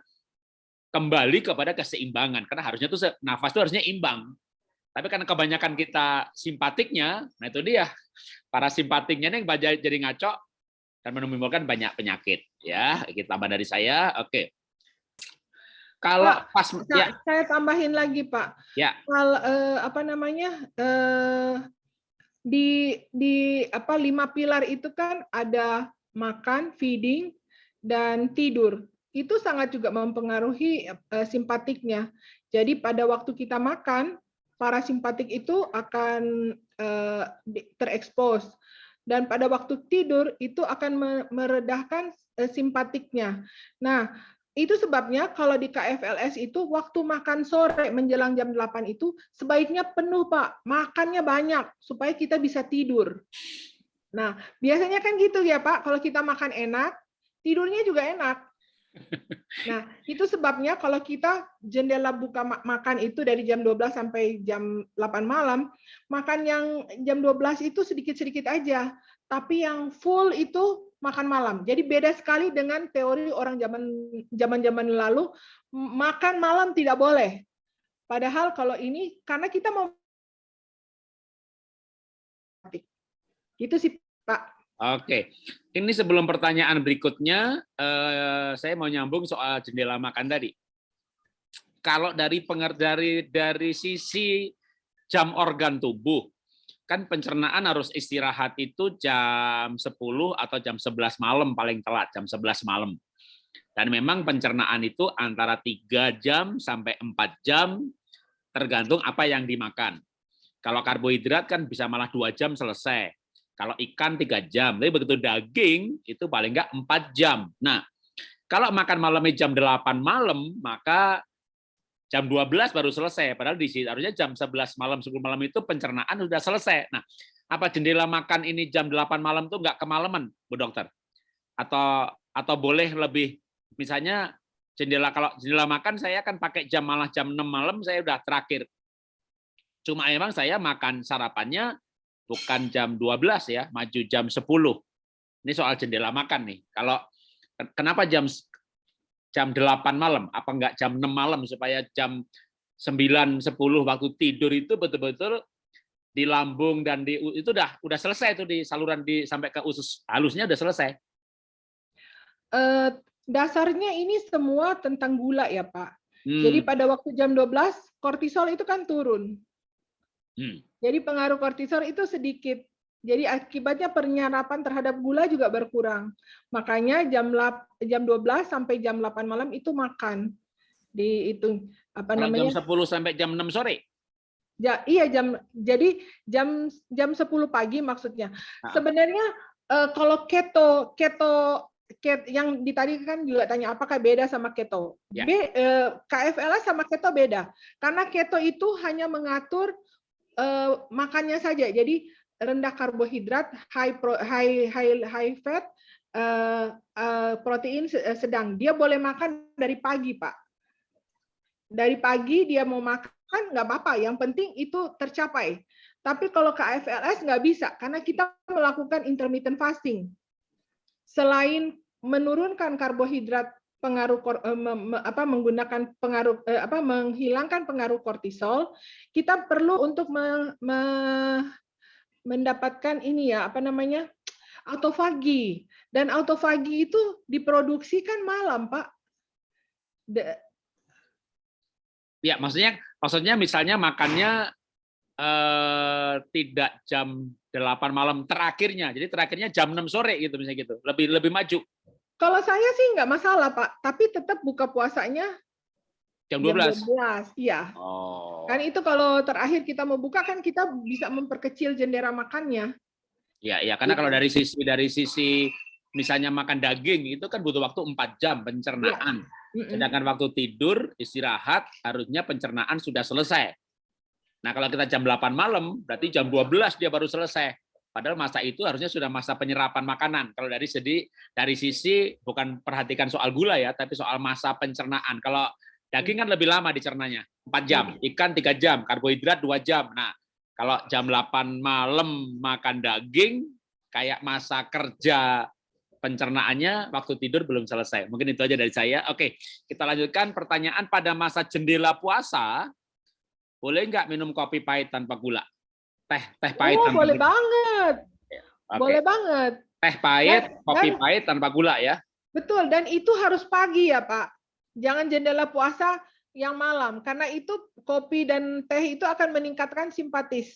kembali kepada keseimbangan karena harusnya tuh nafas itu harusnya imbang. Tapi karena kebanyakan kita simpatiknya, nah itu dia para simpatiknya yang jadi ngaco dan menimbulkan banyak penyakit. Ya, kita tambah dari saya. Oke. Kalau Pak, pas ya. saya tambahin lagi Pak. Ya. Kalau eh, apa namanya eh, di di apa lima pilar itu kan ada makan, feeding, dan tidur. Itu sangat juga mempengaruhi uh, simpatiknya. Jadi pada waktu kita makan, parasimpatik itu akan uh, terekspos dan pada waktu tidur itu akan meredahkan uh, simpatiknya. Nah, itu sebabnya kalau di KFLS itu waktu makan sore menjelang jam 8 itu sebaiknya penuh Pak, makannya banyak supaya kita bisa tidur. Nah, biasanya kan gitu ya Pak, kalau kita makan enak, tidurnya juga enak. Nah, itu sebabnya kalau kita jendela buka makan itu dari jam 12 sampai jam 8 malam, makan yang jam 12 itu sedikit-sedikit aja. Tapi yang full itu makan malam. Jadi beda sekali dengan teori orang zaman zaman-zaman lalu makan malam tidak boleh. Padahal kalau ini karena kita mau itu sih Pak. Oke, ini sebelum pertanyaan berikutnya, eh, saya mau nyambung soal jendela makan tadi. Kalau dari dari dari sisi jam organ tubuh, kan pencernaan harus istirahat itu jam 10 atau jam 11 malam paling telat, jam 11 malam. Dan memang pencernaan itu antara 3 jam sampai 4 jam tergantung apa yang dimakan. Kalau karbohidrat kan bisa malah 2 jam selesai. Kalau ikan 3 jam, tapi begitu daging itu paling enggak 4 jam. Nah, kalau makan malamnya jam 8 malam, maka jam 12 baru selesai. Padahal di sini harusnya jam 11 malam, 10 malam itu pencernaan sudah selesai. Nah, apa jendela makan ini jam 8 malam itu nggak kemalaman, Bu Dokter? Atau atau boleh lebih, misalnya jendela kalau jendela makan saya akan pakai jam malah jam 6 malam saya udah terakhir. Cuma emang saya makan sarapannya bukan jam 12 ya, maju jam 10. Ini soal jendela makan nih. Kalau kenapa jam jam 8 malam, apa enggak jam 6 malam supaya jam 9 10 waktu tidur itu betul-betul di lambung dan di itu udah udah selesai itu di saluran di sampai ke usus halusnya udah selesai. Uh, dasarnya ini semua tentang gula ya, Pak. Hmm. Jadi pada waktu jam 12 kortisol itu kan turun. Hmm. Jadi pengaruh kortisol itu sedikit. Jadi akibatnya penyerapan terhadap gula juga berkurang. Makanya jam jam 12 sampai jam 8 malam itu makan. Dihitung apa Kalau namanya? Jam 10 sampai jam 6 sore. Ya, iya jam jadi jam jam 10 pagi maksudnya. Nah. Sebenarnya eh, kalau keto keto ket, yang di tadi kan juga tanya apakah beda sama keto. Ya. B, eh, KFLS sama keto beda. Karena keto itu hanya mengatur eh, makannya saja. Jadi rendah karbohidrat, high pro, high high high fat, uh, uh, protein sedang. Dia boleh makan dari pagi, Pak. Dari pagi dia mau makan nggak apa-apa. Yang penting itu tercapai. Tapi kalau KFLS nggak bisa karena kita melakukan intermittent fasting. Selain menurunkan karbohidrat pengaruh apa menggunakan pengaruh apa menghilangkan pengaruh kortisol, kita perlu untuk me, me, mendapatkan ini ya apa namanya autofagi dan autofagi itu diproduksikan malam pak. De ya maksudnya maksudnya misalnya makannya eh, tidak jam 8 malam terakhirnya jadi terakhirnya jam 6 sore gitu misalnya gitu lebih lebih maju. Kalau saya sih nggak masalah pak tapi tetap buka puasanya Jam 12? Jam 12, iya. Oh. Kan itu kalau terakhir kita mau buka kan kita bisa memperkecil jendela makannya. Ya, ya karena kalau dari sisi dari sisi misalnya makan daging itu kan butuh waktu empat jam pencernaan. Ya. Sedangkan waktu tidur istirahat harusnya pencernaan sudah selesai. Nah, kalau kita jam 8 malam berarti jam 12 dia baru selesai. Padahal masa itu harusnya sudah masa penyerapan makanan. Kalau dari segi dari sisi bukan perhatikan soal gula ya, tapi soal masa pencernaan. Kalau daging kan lebih lama dicernanya, 4 jam, ikan 3 jam, karbohidrat 2 jam. Nah, kalau jam 8 malam makan daging kayak masa kerja pencernaannya waktu tidur belum selesai. Mungkin itu aja dari saya. Oke, kita lanjutkan pertanyaan pada masa jendela puasa, boleh nggak minum kopi pahit tanpa gula? Teh teh pahit oh, tanpa boleh gula. banget. Okay. Boleh banget. Teh pahit, dan, kopi dan, pahit tanpa gula ya. Betul, dan itu harus pagi ya, Pak. Jangan jendela puasa yang malam karena itu kopi dan teh itu akan meningkatkan simpatis.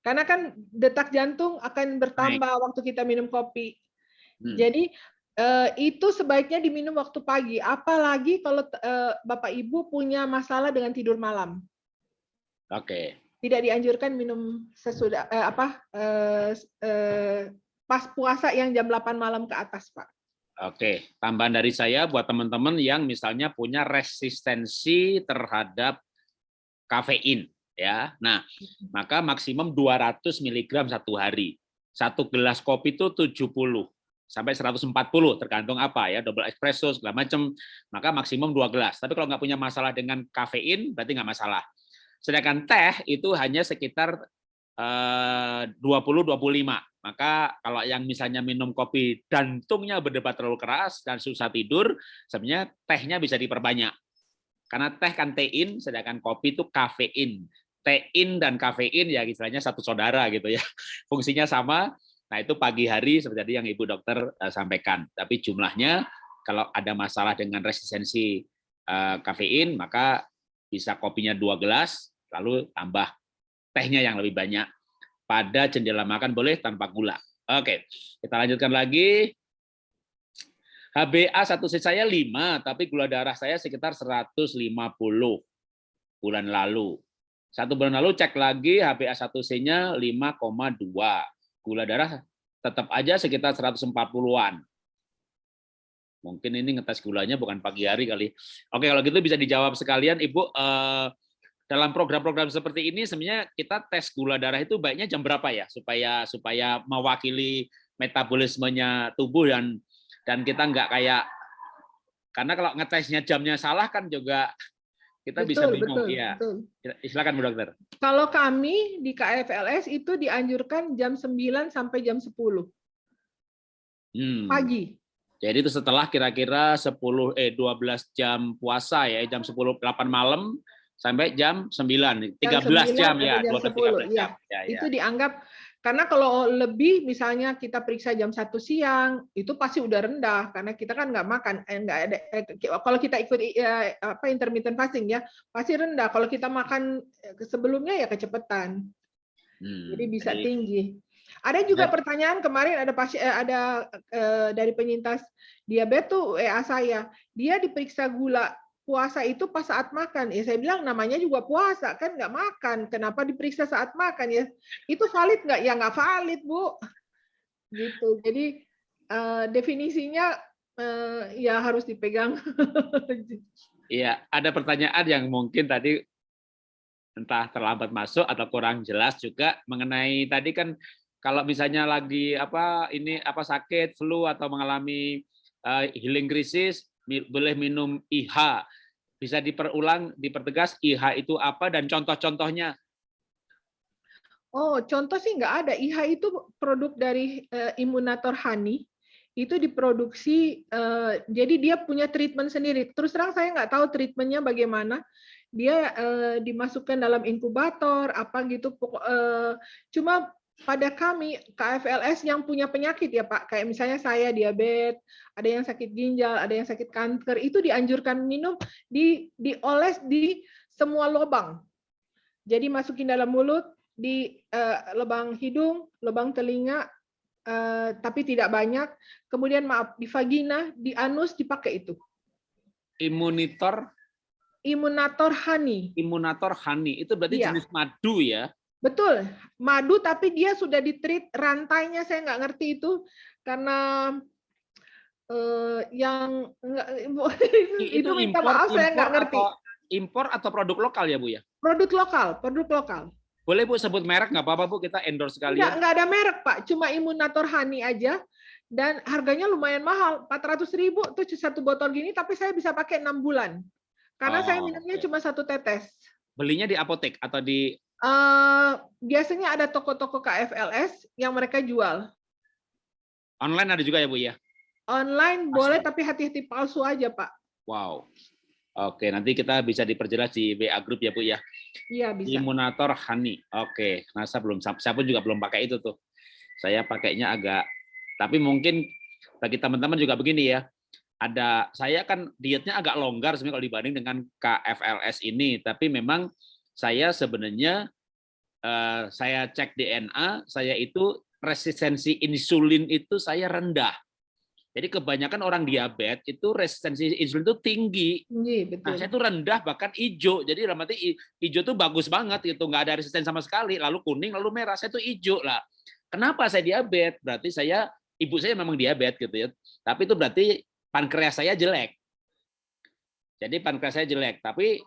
Karena kan detak jantung akan bertambah Baik. waktu kita minum kopi. Hmm. Jadi eh, itu sebaiknya diminum waktu pagi, apalagi kalau eh, Bapak Ibu punya masalah dengan tidur malam. Oke. Okay. Tidak dianjurkan minum sesudah eh, apa eh, eh, pas puasa yang jam 8 malam ke atas, Pak. Oke, tambahan dari saya buat teman-teman yang misalnya punya resistensi terhadap kafein ya. Nah, maka maksimum 200 mg satu hari. Satu gelas kopi itu 70 sampai 140 tergantung apa ya double espresso segala macam maka maksimum dua gelas tapi kalau nggak punya masalah dengan kafein berarti nggak masalah sedangkan teh itu hanya sekitar 20-25 eh, maka kalau yang misalnya minum kopi jantungnya berdebat terlalu keras dan susah tidur sebenarnya tehnya bisa diperbanyak. Karena teh kan tein sedangkan kopi itu kafein. Tein dan kafein ya istilahnya satu saudara gitu ya. *laughs* Fungsinya sama. Nah, itu pagi hari seperti yang Ibu Dokter uh, sampaikan. Tapi jumlahnya kalau ada masalah dengan resistensi uh, kafein, maka bisa kopinya dua gelas, lalu tambah tehnya yang lebih banyak. Pada jendela makan boleh tanpa gula. Oke, kita lanjutkan lagi. HbA satu c saya 5, tapi gula darah saya sekitar 150 bulan lalu. Satu bulan lalu cek lagi HbA1c-nya 5,2 gula darah tetap aja sekitar 140-an. Mungkin ini ngetes gulanya bukan pagi hari kali. Oke, kalau gitu bisa dijawab sekalian, Ibu. Eh, dalam program-program seperti ini, sebenarnya kita tes gula darah itu baiknya jam berapa ya, supaya supaya mewakili metabolismenya tubuh dan dan kita nggak kayak karena kalau ngetesnya jamnya salah kan juga kita betul, bisa bingung betul, ya. Betul. Silakan Bu Dokter. Kalau kami di KFLS itu dianjurkan jam 9 sampai jam 10. Hmm. Pagi. Jadi itu setelah kira-kira 10 eh 12 jam puasa ya, jam 10 8 malam sampai jam 9. 13 jam, 9 jam ya, jam 10, 13 jam. Ya. Ya, ya. Itu dianggap karena kalau lebih misalnya kita periksa jam satu siang itu pasti udah rendah karena kita kan nggak makan eh, nggak ada eh, kalau kita ikut eh, apa intermittent fasting ya pasti rendah kalau kita makan sebelumnya ya kecepatan hmm, jadi bisa jadi, tinggi ada juga ya. pertanyaan kemarin ada pasien eh, ada eh, dari penyintas diabetes tuh WA saya dia diperiksa gula puasa itu pas saat makan. Ya saya bilang namanya juga puasa kan nggak makan. Kenapa diperiksa saat makan ya? Itu valid nggak? Ya nggak valid bu. Gitu. Jadi uh, definisinya uh, ya harus dipegang. *laughs* Iya, ada pertanyaan yang mungkin tadi entah terlambat masuk atau kurang jelas juga mengenai tadi kan kalau misalnya lagi apa ini apa sakit flu atau mengalami uh, healing krisis boleh minum IH bisa diperulang, dipertegas IH itu apa dan contoh-contohnya. Oh, contoh sih nggak ada. IH itu produk dari uh, imunator honey. Itu diproduksi, uh, jadi dia punya treatment sendiri. Terus terang saya nggak tahu treatmentnya bagaimana. Dia uh, dimasukkan dalam inkubator, apa gitu. Uh, cuma pada kami KFLS yang punya penyakit ya Pak, kayak misalnya saya diabetes, ada yang sakit ginjal, ada yang sakit kanker, itu dianjurkan minum di dioles di semua lubang. Jadi masukin dalam mulut, di uh, lubang hidung, lubang telinga, uh, tapi tidak banyak. Kemudian maaf di vagina, di anus dipakai itu. Imunitor. Imunator honey. Imunator honey itu berarti ya. jenis madu ya? Betul, madu tapi dia sudah ditreat rantainya saya nggak ngerti itu karena uh, yang enggak, *laughs* itu, itu minta impor, maaf saya nggak ngerti. Atau, impor atau produk lokal ya Bu ya? Produk lokal, produk lokal. Boleh Bu sebut merek nggak apa-apa Bu kita endorse sekali. Nggak, nggak ada merek Pak, cuma Imunator Honey aja dan harganya lumayan mahal, 400 ribu tuh satu botol gini tapi saya bisa pakai enam bulan karena oh, saya minumnya okay. cuma satu tetes. Belinya di apotek atau di Uh, biasanya ada toko-toko KFLS yang mereka jual. Online ada juga ya Bu ya? Online Pasti. boleh tapi hati-hati palsu aja Pak. Wow. Oke, nanti kita bisa diperjelas di WA Group ya Bu ya? Iya bisa. Imunator Honey. Oke, nah saya belum, saya pun juga belum pakai itu tuh. Saya pakainya agak, tapi mungkin bagi teman-teman juga begini ya, ada saya kan dietnya agak longgar sebenarnya kalau dibanding dengan KFLS ini, tapi memang saya sebenarnya uh, saya cek DNA, saya itu resistensi insulin itu saya rendah. Jadi kebanyakan orang diabetes itu resistensi insulin itu tinggi. Tinggi, betul. Nah, saya itu rendah bahkan hijau. Jadi dalam arti hijau itu bagus banget itu nggak ada resisten sama sekali. Lalu kuning, lalu merah. Saya itu hijau lah. Kenapa saya diabetes? Berarti saya ibu saya memang diabetes gitu ya. Tapi itu berarti pankreas saya jelek. Jadi pankreas saya jelek. Tapi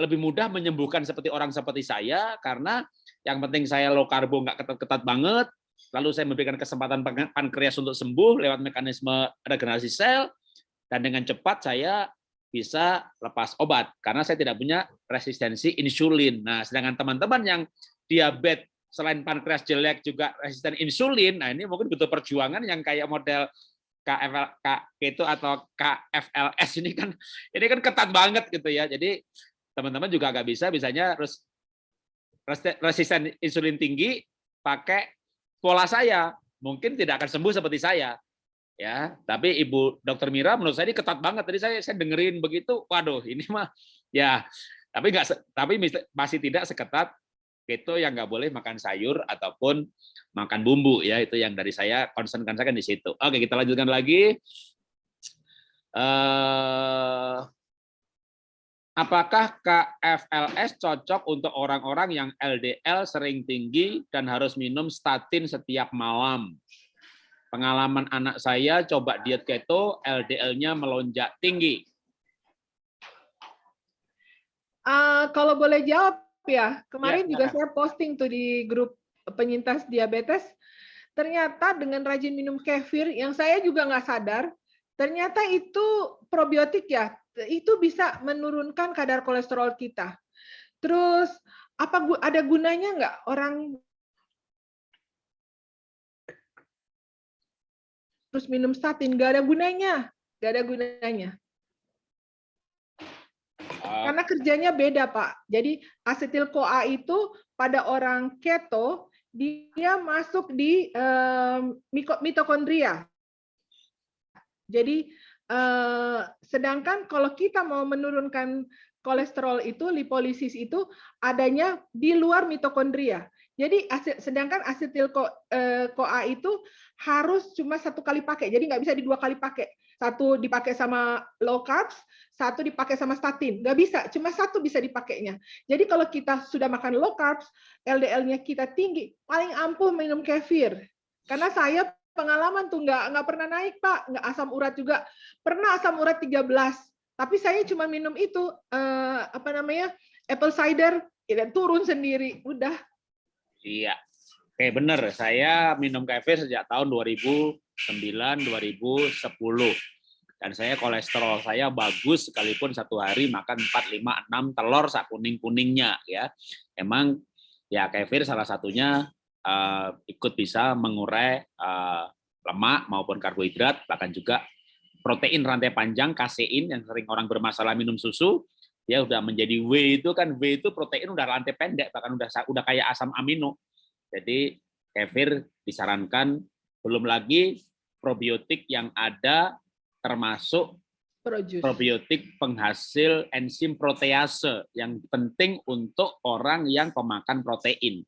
lebih mudah menyembuhkan seperti orang seperti saya karena yang penting saya low karbo nggak ketat-ketat banget, lalu saya memberikan kesempatan pankreas untuk sembuh lewat mekanisme regenerasi sel dan dengan cepat saya bisa lepas obat karena saya tidak punya resistensi insulin. Nah, sedangkan teman-teman yang diabetes selain pankreas jelek juga resisten insulin, nah ini mungkin butuh perjuangan yang kayak model KFL K itu atau KFLS ini kan ini kan ketat banget gitu ya. Jadi teman-teman juga agak bisa, bisanya harus resisten insulin tinggi pakai pola saya. Mungkin tidak akan sembuh seperti saya. ya Tapi Ibu Dokter Mira menurut saya ini ketat banget. Tadi saya saya dengerin begitu, waduh ini mah *laughs* ya tapi nggak tapi masih tidak seketat keto yang nggak boleh makan sayur ataupun makan bumbu ya itu yang dari saya concernkan saya kan di situ. Oke kita lanjutkan lagi. Uh, Apakah KFLS cocok untuk orang-orang yang LDL sering tinggi dan harus minum statin setiap malam? Pengalaman anak saya coba diet keto, LDL-nya melonjak tinggi. Uh, kalau boleh jawab ya, kemarin ya, juga saya posting tuh di grup penyintas diabetes. Ternyata dengan rajin minum kefir, yang saya juga nggak sadar, ternyata itu probiotik ya, itu bisa menurunkan kadar kolesterol kita. Terus apa ada gunanya nggak orang terus minum statin? Nggak ada gunanya, nggak ada gunanya. Ah. Karena kerjanya beda, Pak. Jadi asetil CoA itu pada orang keto dia masuk di um, mitokondria. Jadi Eh, sedangkan kalau kita mau menurunkan kolesterol itu, lipolisis itu adanya di luar mitokondria. Jadi sedangkan asetil eh, itu harus cuma satu kali pakai, jadi nggak bisa di dua kali pakai. Satu dipakai sama low carbs, satu dipakai sama statin. Nggak bisa, cuma satu bisa dipakainya. Jadi kalau kita sudah makan low carbs, LDL-nya kita tinggi, paling ampuh minum kefir. Karena saya pengalaman tuh nggak nggak pernah naik pak. Nggak asam urat juga. Pernah asam urat 13 tapi saya cuma minum itu eh, apa namanya apple cider ya turun sendiri. Udah. Iya. Oke bener. Saya minum kafe sejak tahun 2009 2010 dan saya kolesterol saya bagus sekalipun satu hari makan 4 5 6 telur sak kuning-kuningnya ya. Emang ya kefir salah satunya uh, ikut bisa mengurai uh, lemak maupun karbohidrat, bahkan juga protein rantai panjang, kasein yang sering orang bermasalah minum susu, ya udah menjadi W itu kan W itu protein udah rantai pendek, bahkan udah udah kayak asam amino. Jadi kefir disarankan belum lagi probiotik yang ada termasuk probiotik penghasil enzim protease yang penting untuk orang yang pemakan protein.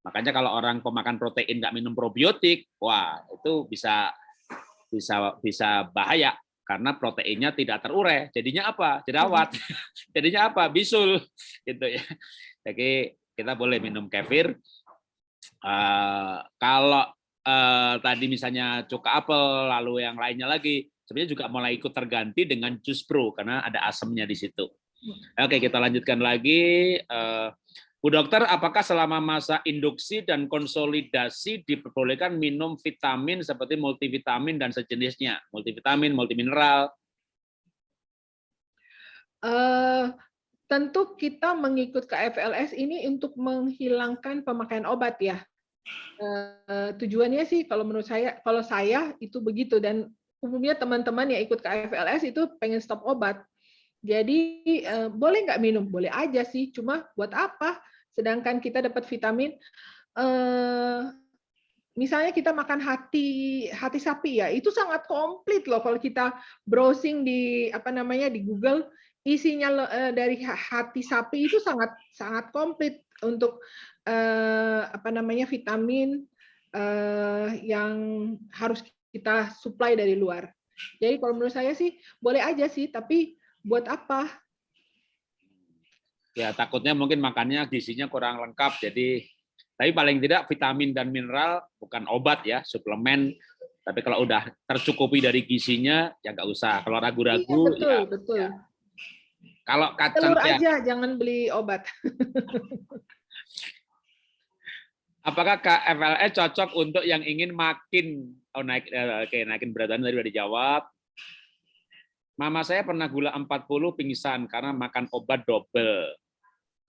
Makanya kalau orang pemakan protein nggak minum probiotik, wah itu bisa bisa bisa bahaya karena proteinnya tidak terurai. Jadinya apa? Jerawat. *laughs* Jadinya apa? Bisul *laughs* gitu ya. Jadi kita boleh minum kefir. Uh, kalau uh, tadi misalnya cuka apel, lalu yang lainnya lagi, sebenarnya juga mulai ikut terganti dengan jus pro karena ada asamnya di situ. Hmm. Oke, kita lanjutkan lagi. Uh, Bu dokter, apakah selama masa induksi dan konsolidasi diperbolehkan minum vitamin seperti multivitamin dan sejenisnya, multivitamin, multimineral? Uh, tentu kita mengikut KFLS ini untuk menghilangkan pemakaian obat ya. Uh, tujuannya sih kalau menurut saya, kalau saya itu begitu dan umumnya teman-teman yang ikut KFLS itu pengen stop obat. Jadi uh, boleh nggak minum? Boleh aja sih, cuma buat apa? Sedangkan kita dapat vitamin, eh, misalnya kita makan hati hati sapi ya, itu sangat komplit loh kalau kita browsing di apa namanya di Google isinya eh, dari hati sapi itu sangat sangat komplit untuk eh, apa namanya vitamin yang harus kita supply dari luar. Jadi kalau menurut saya sih boleh aja sih, tapi buat apa? Ya takutnya mungkin makannya gizinya kurang lengkap jadi tapi paling tidak vitamin dan mineral bukan obat ya suplemen. Tapi kalau udah tercukupi dari gizinya ya nggak usah. Kalau ragu-ragu iya, betul, ya, betul. ya. Kalau kacang telur ya, aja jangan beli obat. *laughs* Apakah KFLE cocok untuk yang ingin makin? Oh naik eh, oke naikin berat badan tadi udah dijawab. Mama saya pernah gula 40 pingsan karena makan obat double.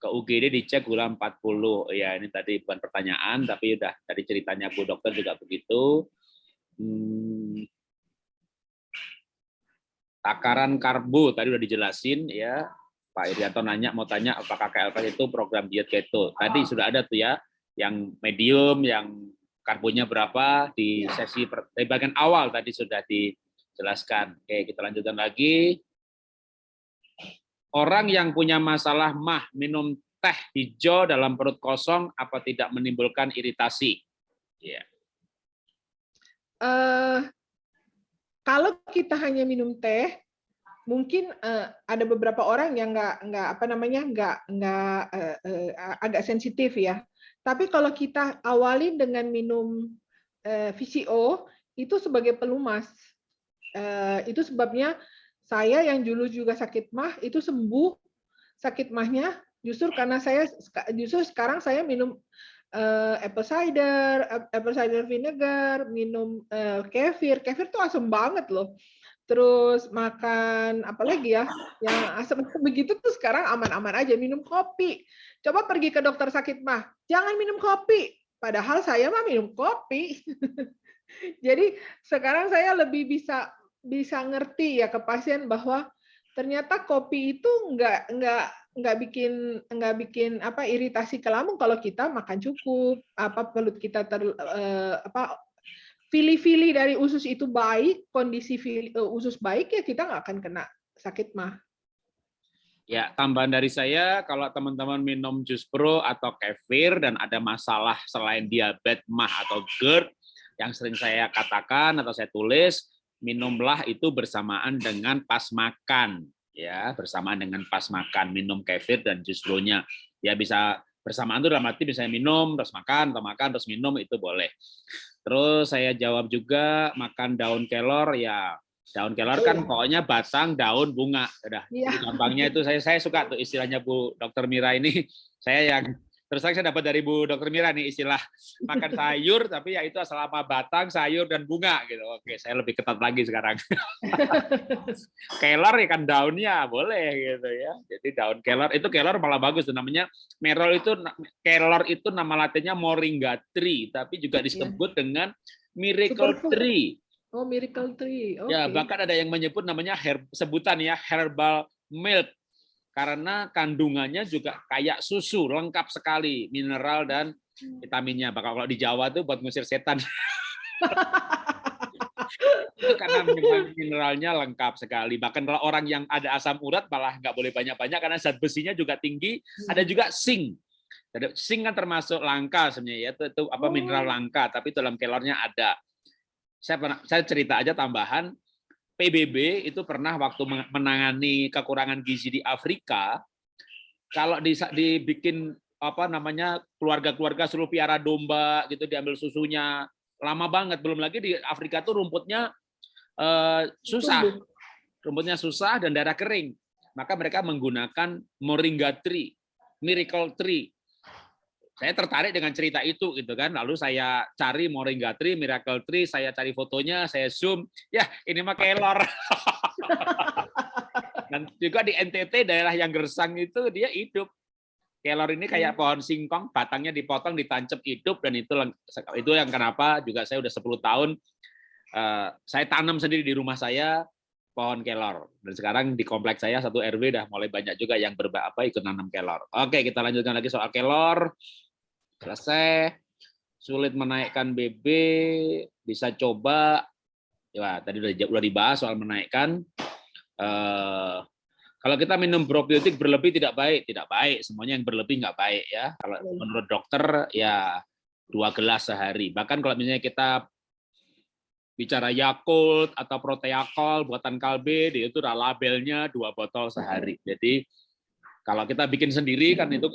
Ke UGD dicek gula 40. Ya, ini tadi bukan pertanyaan, tapi udah tadi ceritanya Bu Dokter juga begitu. Hmm. Takaran karbo tadi udah dijelasin ya. Pak Irianto nanya mau tanya apakah KLP itu program diet keto. Tadi sudah ada tuh ya, yang medium, yang karbonya berapa di sesi di bagian awal tadi sudah di jelaskan. Oke, kita lanjutkan lagi. Orang yang punya masalah mah minum teh hijau dalam perut kosong apa tidak menimbulkan iritasi? Ya. Yeah. Uh, kalau kita hanya minum teh, mungkin uh, ada beberapa orang yang nggak nggak apa namanya nggak nggak uh, uh, agak sensitif ya. Tapi kalau kita awalin dengan minum uh, VCO itu sebagai pelumas Eh, itu sebabnya saya yang dulu juga sakit mah itu sembuh sakit mahnya justru karena saya justru sekarang saya minum uh, apple cider, apple cider vinegar, minum uh, kefir. Kefir tuh asam banget loh. Terus makan apa lagi ya? Yang asam begitu tuh sekarang aman-aman aja minum kopi. Coba pergi ke dokter sakit mah, jangan minum kopi. Padahal saya mah minum kopi. *laughs* Jadi sekarang saya lebih bisa bisa ngerti ya ke pasien bahwa ternyata kopi itu nggak nggak nggak bikin nggak bikin apa iritasi ke lambung kalau kita makan cukup apa perut kita ter eh, apa fili-fili dari usus itu baik kondisi fili, uh, usus baik ya kita nggak akan kena sakit mah. Ya tambahan dari saya kalau teman-teman minum jus pro atau kefir dan ada masalah selain diabetes mah atau GERD yang sering saya katakan atau saya tulis minumlah itu bersamaan dengan pas makan ya bersamaan dengan pas makan. Minum kefir dan jus nya ya bisa bersamaan itu dalam arti bisa minum terus makan atau makan terus minum itu boleh. Terus saya jawab juga makan daun kelor ya daun kelor kan iya. pokoknya batang daun bunga. Udah ya. gampangnya itu. Saya saya suka tuh istilahnya Bu Dokter Mira ini. Saya yang Terus saya dapat dari Bu Dokter Mira nih istilah makan sayur, tapi ya itu selama batang, sayur, dan bunga gitu. Oke, saya lebih ketat lagi sekarang. *laughs* kelor ya kan daunnya boleh gitu ya. Jadi daun kelor itu kelor malah bagus namanya merol itu kelor itu nama latinnya moringa tree, tapi juga iya. disebut dengan miracle tree. Oh, miracle tree. Okay. Ya, bahkan ada yang menyebut namanya herb, sebutan ya herbal milk karena kandungannya juga kayak susu, lengkap sekali mineral dan vitaminnya. Bahkan kalau di Jawa tuh buat ngusir setan. *laughs* itu karena mineralnya lengkap sekali. Bahkan kalau orang yang ada asam urat malah nggak boleh banyak-banyak karena zat besinya juga tinggi. Ada juga zinc. Zinc kan termasuk langka sebenarnya ya, itu, itu apa mineral oh. langka, tapi dalam kelornya ada. Saya pernah saya cerita aja tambahan PBB itu pernah waktu menangani kekurangan gizi di Afrika, kalau dibikin apa namanya keluarga-keluarga suruh piara domba gitu diambil susunya lama banget belum lagi di Afrika tuh rumputnya uh, susah. Rumputnya susah dan daerah kering. Maka mereka menggunakan moringa tree miracle tree saya tertarik dengan cerita itu gitu kan lalu saya cari moringa tree miracle tree saya cari fotonya saya zoom ya ini mah kelor *laughs* dan juga di NTT daerah yang gersang itu dia hidup kelor ini kayak pohon singkong, batangnya dipotong, ditancap hidup, dan itu itu yang kenapa juga saya udah 10 tahun uh, saya tanam sendiri di rumah saya pohon kelor. Dan sekarang di kompleks saya satu RW udah mulai banyak juga yang berba apa ikut nanam kelor. Oke, kita lanjutkan lagi soal kelor. Selesai. Sulit menaikkan BB, bisa coba. Ya, tadi udah udah dibahas soal menaikkan. Uh, kalau kita minum probiotik berlebih tidak baik, tidak baik. Semuanya yang berlebih nggak baik ya. Kalau menurut dokter ya dua gelas sehari. Bahkan kalau misalnya kita bicara Yakult atau Proteakol buatan Kalbe, itu udah labelnya dua botol sehari. Jadi kalau kita bikin sendiri kan itu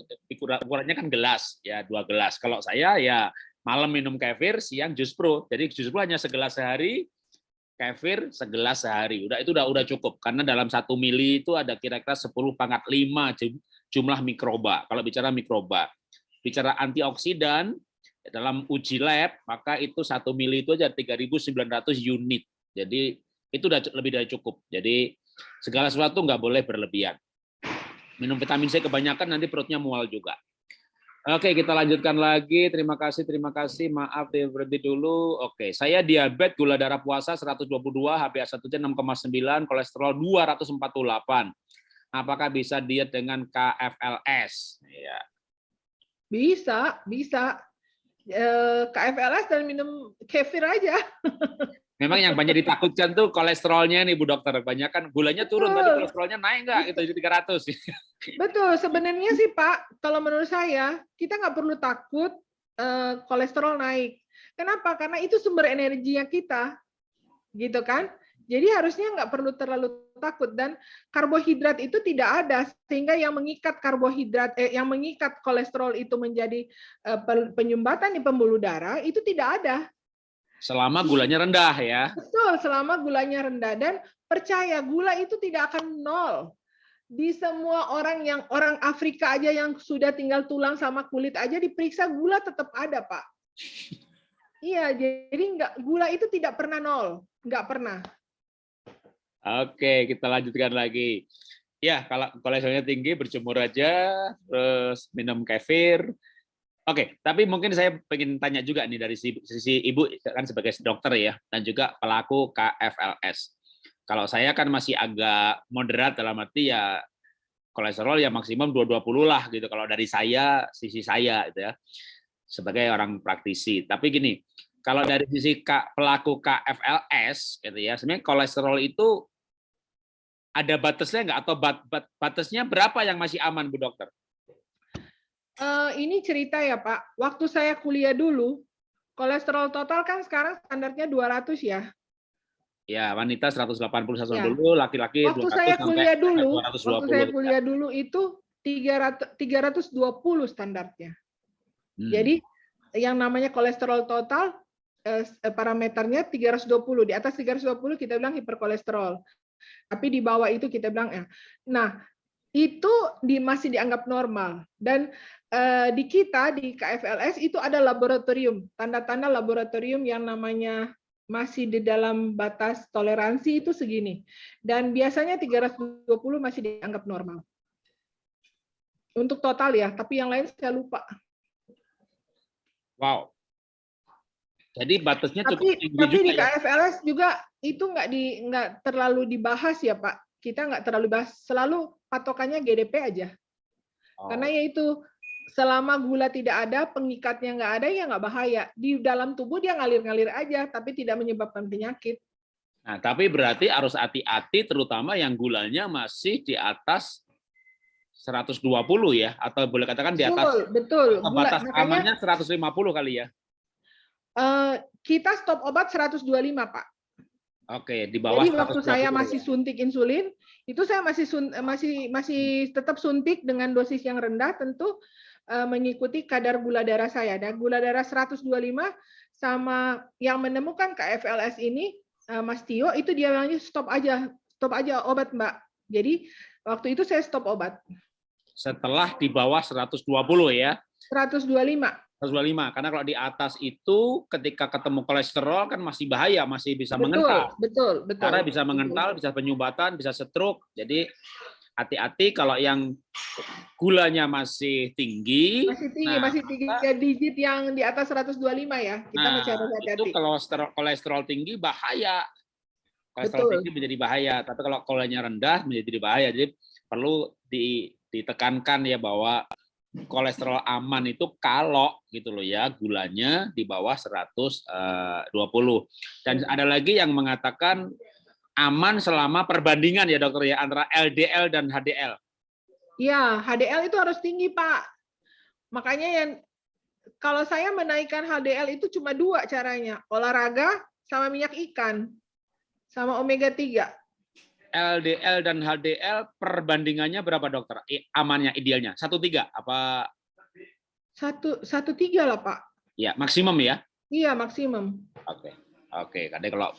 ukurannya kan gelas ya dua gelas. Kalau saya ya malam minum kefir, siang jus pro. Jadi jus pro hanya segelas sehari, kefir segelas sehari. Udah itu udah udah cukup karena dalam satu mili itu ada kira-kira 10 pangkat 5 jumlah mikroba. Kalau bicara mikroba, bicara antioksidan dalam uji lab maka itu satu mili itu aja 3.900 unit. Jadi itu udah lebih dari cukup. Jadi segala sesuatu nggak boleh berlebihan. Minum vitamin C kebanyakan nanti perutnya mual juga. Oke, kita lanjutkan lagi. Terima kasih, terima kasih. Maaf, berhenti dulu. Oke, saya diabetes, gula darah puasa 122, HbA1c 6,9, kolesterol 248. Apakah bisa diet dengan KFLS? Ya. Bisa, bisa. Eh, KFLS dan minum kefir aja. *laughs* Memang yang banyak ditakutkan tuh kolesterolnya nih Bu Dokter. Banyak kan gulanya turun, Betul. tapi kolesterolnya naik nggak? Itu jadi 300. *laughs* Betul, sebenarnya sih Pak, kalau menurut saya, kita nggak perlu takut uh, kolesterol naik. Kenapa? Karena itu sumber energinya kita. Gitu kan? Jadi harusnya nggak perlu terlalu takut dan karbohidrat itu tidak ada sehingga yang mengikat karbohidrat eh, yang mengikat kolesterol itu menjadi eh, penyumbatan di pembuluh darah itu tidak ada Selama gulanya rendah ya. Betul, selama gulanya rendah dan percaya gula itu tidak akan nol. Di semua orang yang orang Afrika aja yang sudah tinggal tulang sama kulit aja diperiksa gula tetap ada, Pak. *laughs* Iya, jadi enggak gula itu tidak pernah nol, enggak pernah. Oke, kita lanjutkan lagi. Ya, kalau kolesterolnya tinggi berjemur aja, terus minum kefir, Oke, tapi mungkin saya ingin tanya juga nih dari sisi ibu kan sebagai dokter ya dan juga pelaku KFLS. Kalau saya kan masih agak moderat dalam arti ya kolesterol ya maksimum 220 lah gitu kalau dari saya sisi saya gitu ya sebagai orang praktisi. Tapi gini, kalau dari sisi pelaku KFLS gitu ya, sebenarnya kolesterol itu ada batasnya nggak atau bat, bat, batasnya berapa yang masih aman Bu Dokter? Uh, ini cerita ya Pak. Waktu saya kuliah dulu, kolesterol total kan sekarang standarnya 200 ya. Ya, wanita 180 ya. dulu, laki-laki Waktu saya kuliah dulu, 220, waktu saya kuliah dulu itu 300 320 standarnya. Hmm. Jadi yang namanya kolesterol total eh, parameternya 320. Di atas 320 kita bilang hiperkolesterol. Tapi di bawah itu kita bilang ya. Nah, itu di, masih dianggap normal. Dan uh, di kita di KFLS itu ada laboratorium tanda-tanda laboratorium yang namanya masih di dalam batas toleransi itu segini. Dan biasanya 320 masih dianggap normal. Untuk total ya tapi yang lain saya lupa. Wow. Jadi batasnya cukup tinggi tapi juga di KFLS ya? juga itu nggak di nggak terlalu dibahas ya Pak kita nggak terlalu bahas selalu patokannya GDP aja. Oh. karena yaitu selama gula tidak ada pengikatnya nggak ada ya nggak bahaya. Di dalam tubuh dia ngalir-ngalir aja tapi tidak menyebabkan penyakit. Nah tapi berarti harus hati-hati terutama yang gulanya masih di atas 120 ya atau boleh katakan di atas betul, betul. batas amannya 150 kali ya? Uh, kita stop obat 125 pak Oke, di bawah. Jadi waktu saya masih suntik insulin, itu saya masih sun, masih masih tetap suntik dengan dosis yang rendah tentu uh, mengikuti kadar gula darah saya. Dan gula darah 125 sama yang menemukan KFLS ini, uh, Mas Tio, itu dia bilangnya stop aja, stop aja obat Mbak. Jadi waktu itu saya stop obat. Setelah di bawah 120 ya? 125. 125 karena kalau di atas itu ketika ketemu kolesterol kan masih bahaya masih bisa betul, mengental. betul betul. Karena bisa mengental bisa penyumbatan bisa stroke. Jadi hati-hati kalau yang gulanya masih tinggi. Masih tinggi nah, masih tinggi ya digit yang di atas 125 ya. Kita nah, masih harus hati-hati. itu kolesterol kolesterol tinggi bahaya. Kolesterol betul. tinggi menjadi bahaya tapi kalau kolenya rendah menjadi bahaya. Jadi perlu di, ditekankan ya bahwa kolesterol aman itu kalau gitu loh ya gulanya di bawah 120 eh, dan ada lagi yang mengatakan aman selama perbandingan ya dokter ya antara LDL dan HDL. Iya, HDL itu harus tinggi, Pak. Makanya yang kalau saya menaikkan HDL itu cuma dua caranya, olahraga sama minyak ikan sama omega 3. LDL dan HDL perbandingannya berapa dokter? Amannya idealnya satu tiga apa? Satu satu tiga lah pak. Ya maksimum ya? Iya maksimum. Oke oke. Karena kalau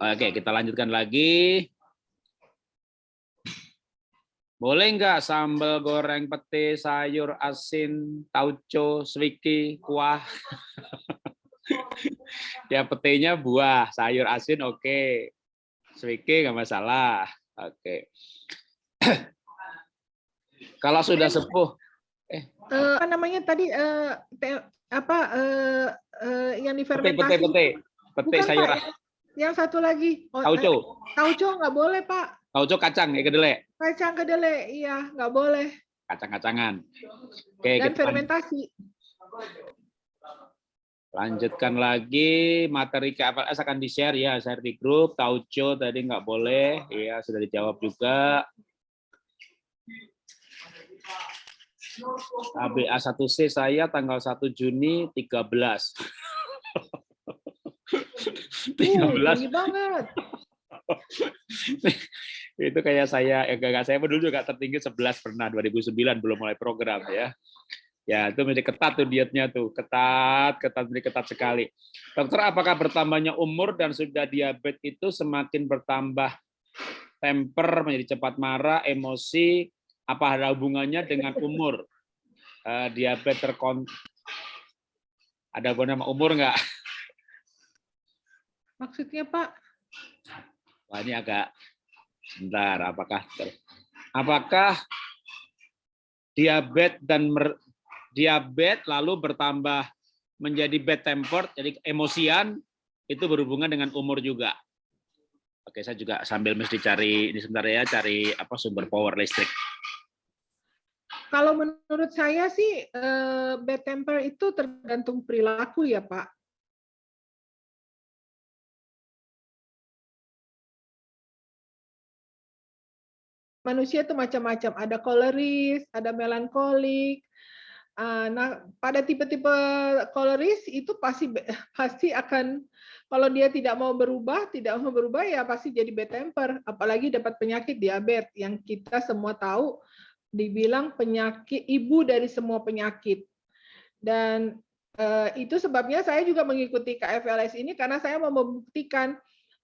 oke kita lanjutkan lagi. Boleh nggak sambal goreng pete, sayur asin, tauco, swiki, kuah? *laughs* ya petenya buah, sayur asin oke. Okay. Swiki nggak masalah. Oke. *clears throat* Kalau sudah sepuh, eh uh, apa namanya tadi uh, te, apa uh, uh, yang difermentasi? Pete, pete, pete, pete sayur. Pak, yang satu lagi. Oh, tauco. Tauco nggak boleh pak. Tauco kacang ya kedelai. Kacang kedelai, iya nggak boleh. Kacang-kacangan. Oke. Dan fermentasi. Lanjutkan lagi materi KFLS akan di-share ya, share di grup. Tauco tadi nggak boleh, ya sudah dijawab juga. ABA1C saya tanggal 1 Juni 13. 13. Uh, banget. *laughs* itu kayak saya, ya gak, saya dulu juga tertinggi 11 pernah 2009 belum mulai program ya. Ya, itu menjadi ketat tuh dietnya tuh, ketat, ketat, menjadi ketat sekali. Dokter, apakah bertambahnya umur dan sudah diabetes itu semakin bertambah temper, menjadi cepat marah, emosi, apa ada hubungannya dengan umur? Uh, diabetes terkon ada hubungan sama umur nggak? Maksudnya Pak? Wah, ini agak sebentar. Apakah apakah diabetes dan diabetes lalu bertambah menjadi bad tempered, jadi emosian, itu berhubungan dengan umur juga. Oke, saya juga sambil mesti cari ini sebentar ya, cari apa sumber power listrik. Kalau menurut saya sih eh, bad temper itu tergantung perilaku ya Pak. Manusia itu macam-macam, ada koleris, ada melankolik, nah, pada tipe-tipe koleris itu pasti *laughs* pasti akan kalau dia tidak mau berubah, tidak mau berubah ya pasti jadi bad temper, apalagi dapat penyakit diabetes yang kita semua tahu dibilang penyakit ibu dari semua penyakit. Dan uh, itu sebabnya saya juga mengikuti KFLS ini karena saya mau membuktikan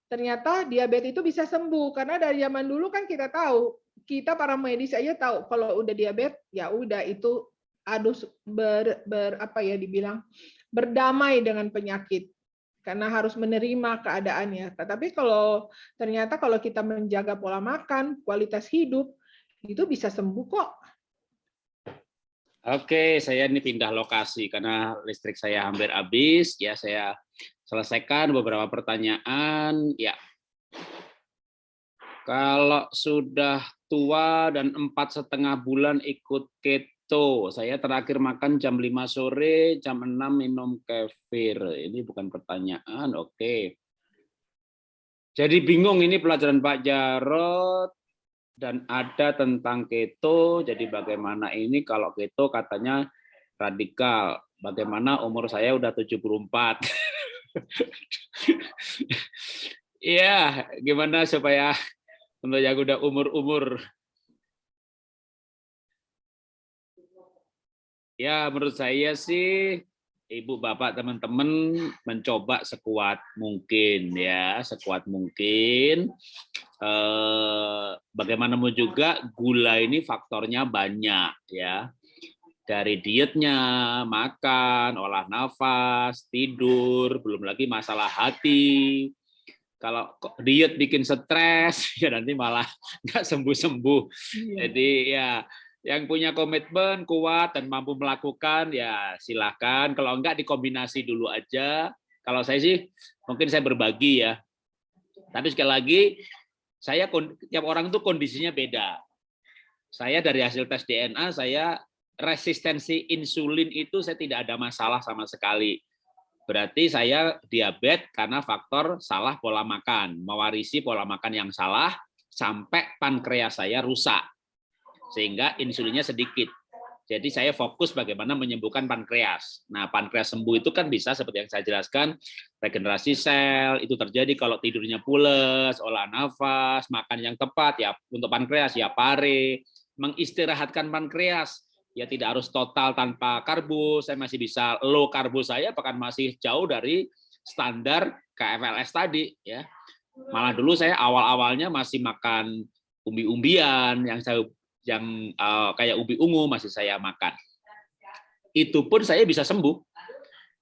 ternyata diabetes itu bisa sembuh karena dari zaman dulu kan kita tahu kita para medis aja tahu kalau udah diabetes ya udah itu harus ber, ber apa ya dibilang berdamai dengan penyakit karena harus menerima keadaannya. Tetapi kalau ternyata kalau kita menjaga pola makan, kualitas hidup itu bisa sembuh kok. Oke, saya ini pindah lokasi karena listrik saya hampir habis. Ya, saya selesaikan beberapa pertanyaan. Ya, kalau sudah tua dan empat setengah bulan ikut keto Tuh, saya terakhir makan jam 5 sore, jam 6 minum kefir. Ini bukan pertanyaan, oke. Jadi bingung ini pelajaran Pak Jarot dan ada tentang keto. Jadi bagaimana ini kalau keto katanya radikal. Bagaimana umur saya udah 74. *laughs* Iya, gimana supaya untuk yang udah umur-umur Ya, menurut saya sih Ibu, Bapak, teman-teman mencoba sekuat mungkin ya, sekuat mungkin. Eh, bagaimanapun juga gula ini faktornya banyak ya. Dari dietnya, makan, olah nafas, tidur, belum lagi masalah hati. Kalau diet bikin stres, *laughs* ya nanti malah *laughs* nggak sembuh-sembuh. Iya. Jadi ya yang punya komitmen kuat dan mampu melakukan ya silahkan kalau enggak dikombinasi dulu aja. Kalau saya sih mungkin saya berbagi ya. Tapi sekali lagi saya tiap orang itu kondisinya beda. Saya dari hasil tes DNA saya resistensi insulin itu saya tidak ada masalah sama sekali. Berarti saya diabetes karena faktor salah pola makan. Mewarisi pola makan yang salah sampai pankreas saya rusak sehingga insulinnya sedikit. Jadi saya fokus bagaimana menyembuhkan pankreas. Nah, pankreas sembuh itu kan bisa seperti yang saya jelaskan, regenerasi sel, itu terjadi kalau tidurnya pules, olah nafas, makan yang tepat, ya untuk pankreas, ya pare, mengistirahatkan pankreas, ya tidak harus total tanpa karbo, saya masih bisa low karbo saya, bahkan masih jauh dari standar KFLS tadi. ya. Malah dulu saya awal-awalnya masih makan umbi-umbian yang saya yang uh, kayak ubi ungu masih saya makan. Itu pun saya bisa sembuh.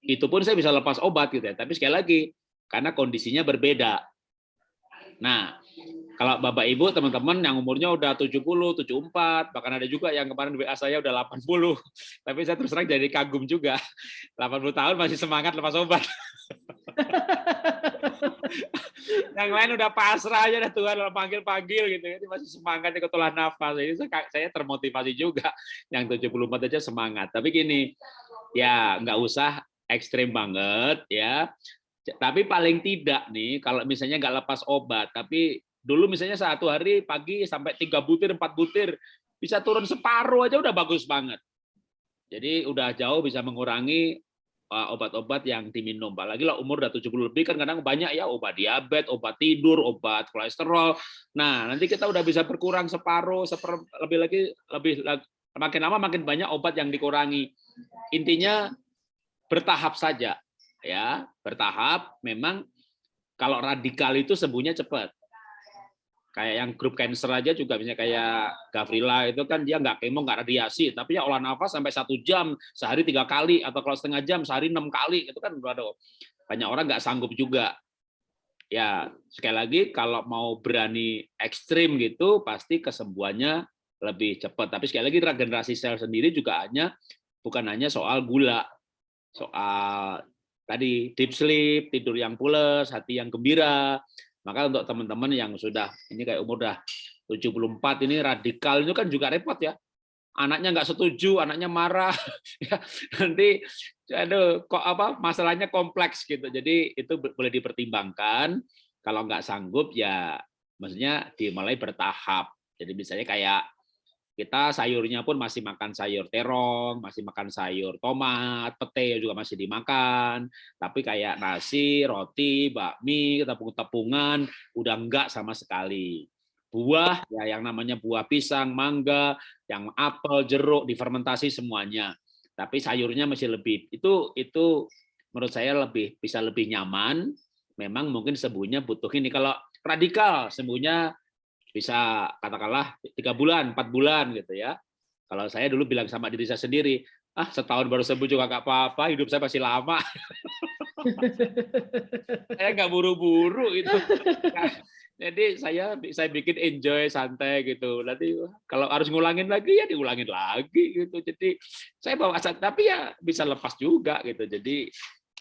Itu pun saya bisa lepas obat gitu ya. Tapi sekali lagi karena kondisinya berbeda. Nah, kalau Bapak Ibu teman-teman yang umurnya udah 70, 74, bahkan ada juga yang kemarin WA saya udah 80. *laughs* Tapi saya terus terang jadi kagum juga. 80 tahun masih semangat lepas obat. *laughs* *laughs* yang lain udah pasrah aja dah Tuhan panggil-panggil gitu. Ini masih semangat ikut olah nafas. Ini saya termotivasi juga. Yang 74 aja semangat. Tapi gini ya nggak usah ekstrim banget ya. Tapi paling tidak nih kalau misalnya nggak lepas obat tapi dulu misalnya satu hari pagi sampai tiga butir empat butir bisa turun separuh aja udah bagus banget. Jadi udah jauh bisa mengurangi obat-obat yang diminum. Apalagi lah umur udah 70 lebih kan kadang banyak ya obat diabetes, obat tidur, obat kolesterol. Nah, nanti kita udah bisa berkurang separuh, seper, lebih lagi lebih makin lama makin banyak obat yang dikurangi. Intinya bertahap saja ya, bertahap memang kalau radikal itu sembuhnya cepat kayak yang grup cancer aja juga misalnya kayak Gavrila itu kan dia nggak kemo nggak radiasi tapi ya olah nafas sampai satu jam sehari tiga kali atau kalau setengah jam sehari enam kali itu kan ada banyak orang nggak sanggup juga. Ya sekali lagi kalau mau berani ekstrim gitu pasti kesembuhannya lebih cepat. Tapi sekali lagi regenerasi sel sendiri juga hanya bukan hanya soal gula soal tadi deep sleep tidur yang pules hati yang gembira maka untuk teman-teman yang sudah ini kayak umur udah 74 ini radikal itu kan juga repot ya. Anaknya nggak setuju, anaknya marah. *laughs* Ya, nanti aduh kok apa masalahnya kompleks gitu. Jadi itu boleh dipertimbangkan. Kalau nggak sanggup ya maksudnya dimulai bertahap. Jadi misalnya kayak kita sayurnya pun masih makan sayur terong, masih makan sayur tomat, pete juga masih dimakan. Tapi kayak nasi, roti, bakmi, tepung-tepungan udah enggak sama sekali. Buah ya yang namanya buah pisang, mangga, yang apel, jeruk difermentasi semuanya. Tapi sayurnya masih lebih itu itu menurut saya lebih bisa lebih nyaman. Memang mungkin sembuhnya butuh ini kalau radikal sembuhnya bisa katakanlah tiga bulan, empat bulan gitu ya. Kalau saya dulu bilang sama diri saya sendiri, ah setahun baru sembuh juga nggak apa-apa, hidup saya masih lama. *laughs* saya nggak buru-buru itu. Nah, jadi saya saya bikin enjoy santai gitu. Nanti kalau harus ngulangin lagi ya diulangin lagi gitu. Jadi saya bawa tapi ya bisa lepas juga gitu. Jadi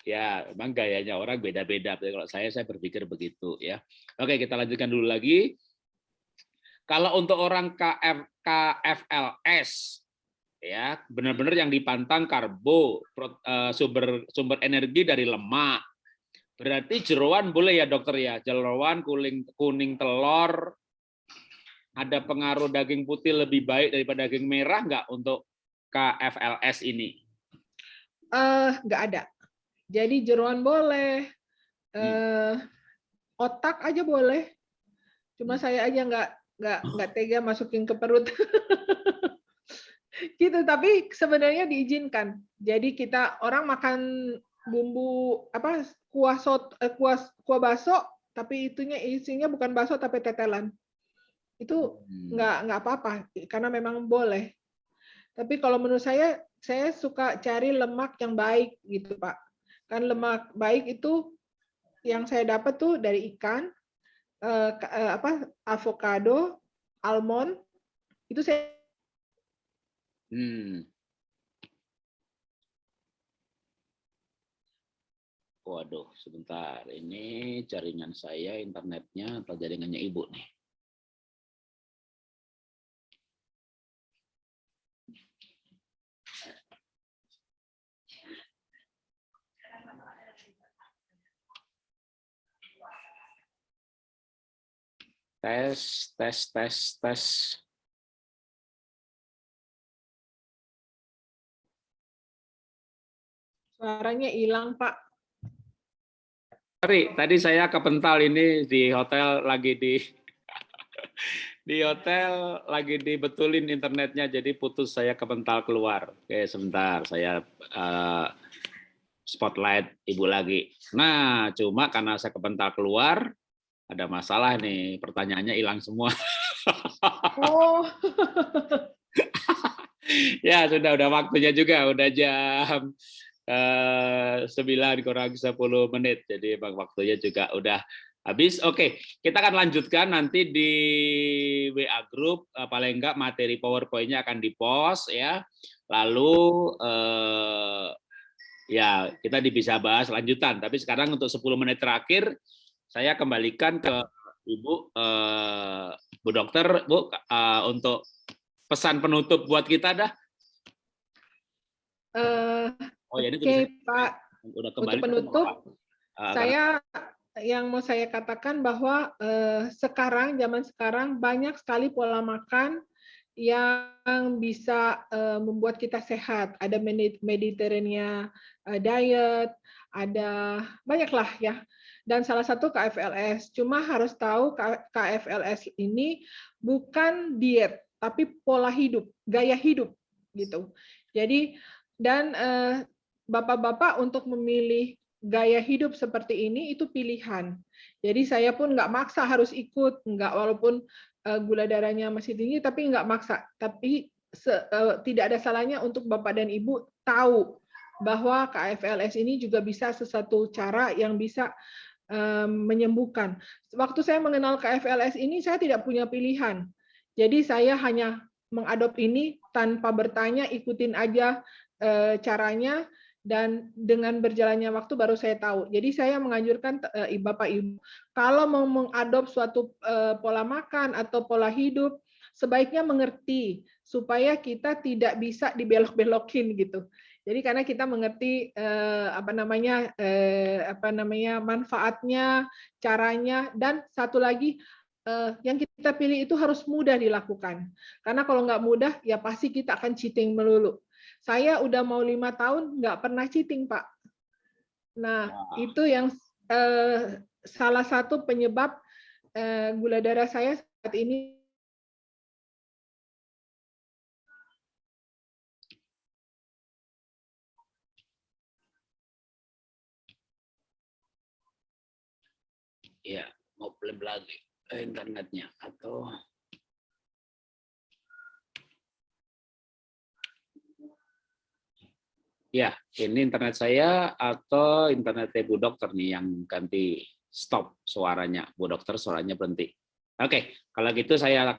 ya memang gayanya orang beda-beda. Kalau saya saya berpikir begitu ya. Oke kita lanjutkan dulu lagi. Kalau untuk orang KF, KFLS, ya benar-benar yang dipantang karbo, eh, sumber sumber energi dari lemak. Berarti jeroan boleh ya dokter ya, jeroan kuning kuning telur. Ada pengaruh daging putih lebih baik daripada daging merah nggak untuk KFLS ini? Uh, nggak ada. Jadi jeroan boleh, uh, otak aja boleh. Cuma hmm. saya aja nggak nggak nggak tega masukin ke perut. *laughs* gitu tapi sebenarnya diizinkan jadi kita orang makan bumbu apa kuah sot eh, kuah kuah baso tapi itunya isinya bukan baso tapi tetelan itu hmm. nggak nggak apa-apa karena memang boleh tapi kalau menurut saya saya suka cari lemak yang baik gitu pak kan lemak baik itu yang saya dapat tuh dari ikan eh, eh apa avocado almond itu saya Hmm. Waduh, sebentar. Ini jaringan saya, internetnya, atau jaringannya ibu nih. Tes, tes, tes, tes. Suaranya hilang, Pak. Sorry, tadi saya kepental ini di hotel lagi di *laughs* di hotel lagi dibetulin internetnya jadi putus saya kepental keluar. Oke, sebentar saya uh, spotlight ibu lagi. Nah, cuma karena saya kepental keluar ada masalah nih, pertanyaannya hilang semua. Oh. *laughs* ya sudah udah waktunya juga udah jam Eh, sembilan kurang 10 menit. Jadi emang waktunya juga udah habis. Oke, kita akan lanjutkan nanti di WA group eh, paling enggak materi PowerPoint-nya akan di-post ya. Lalu eh, ya kita bisa bahas lanjutan. Tapi sekarang untuk 10 menit terakhir saya kembalikan ke Ibu eh, Bu Dokter, Bu eh, untuk pesan penutup buat kita dah. Uh, Oh ya, ini Oke, Pak. Udah kembali Untuk penutup, uh, saya yang mau saya katakan bahwa eh, sekarang zaman sekarang banyak sekali pola makan yang bisa eh, membuat kita sehat. Ada Mediterranean eh, diet, ada banyaklah ya. Dan salah satu KFLS. Cuma harus tahu KFLS ini bukan diet, tapi pola hidup, gaya hidup gitu. Jadi dan eh, bapak-bapak untuk memilih gaya hidup seperti ini itu pilihan. Jadi saya pun nggak maksa harus ikut, nggak walaupun uh, gula darahnya masih tinggi, tapi nggak maksa. Tapi se, uh, tidak ada salahnya untuk bapak dan ibu tahu bahwa KFLS ini juga bisa sesuatu cara yang bisa menyembuhkan. Waktu saya mengenal KFLS ini, saya tidak punya pilihan. Jadi saya hanya mengadop ini tanpa bertanya, ikutin aja uh, caranya dan dengan berjalannya waktu baru saya tahu. Jadi saya menganjurkan uh, Bapak Ibu kalau mau mengadop suatu pola makan atau pola hidup sebaiknya mengerti supaya kita tidak bisa dibelok-belokin gitu. Jadi karena kita mengerti eh, apa namanya eh, apa namanya manfaatnya, caranya dan satu lagi eh, yang kita pilih itu harus mudah dilakukan. Karena kalau nggak mudah ya pasti kita akan cheating melulu. Saya udah mau lima tahun nggak pernah cheating, Pak. Nah, itu yang eh, salah satu penyebab eh, gula darah saya saat ini ya mau klaim lagi internetnya atau Ya, ini internet saya atau internet Bu Dokter nih yang ganti stop suaranya. Bu Dokter suaranya berhenti. Oke, kalau gitu saya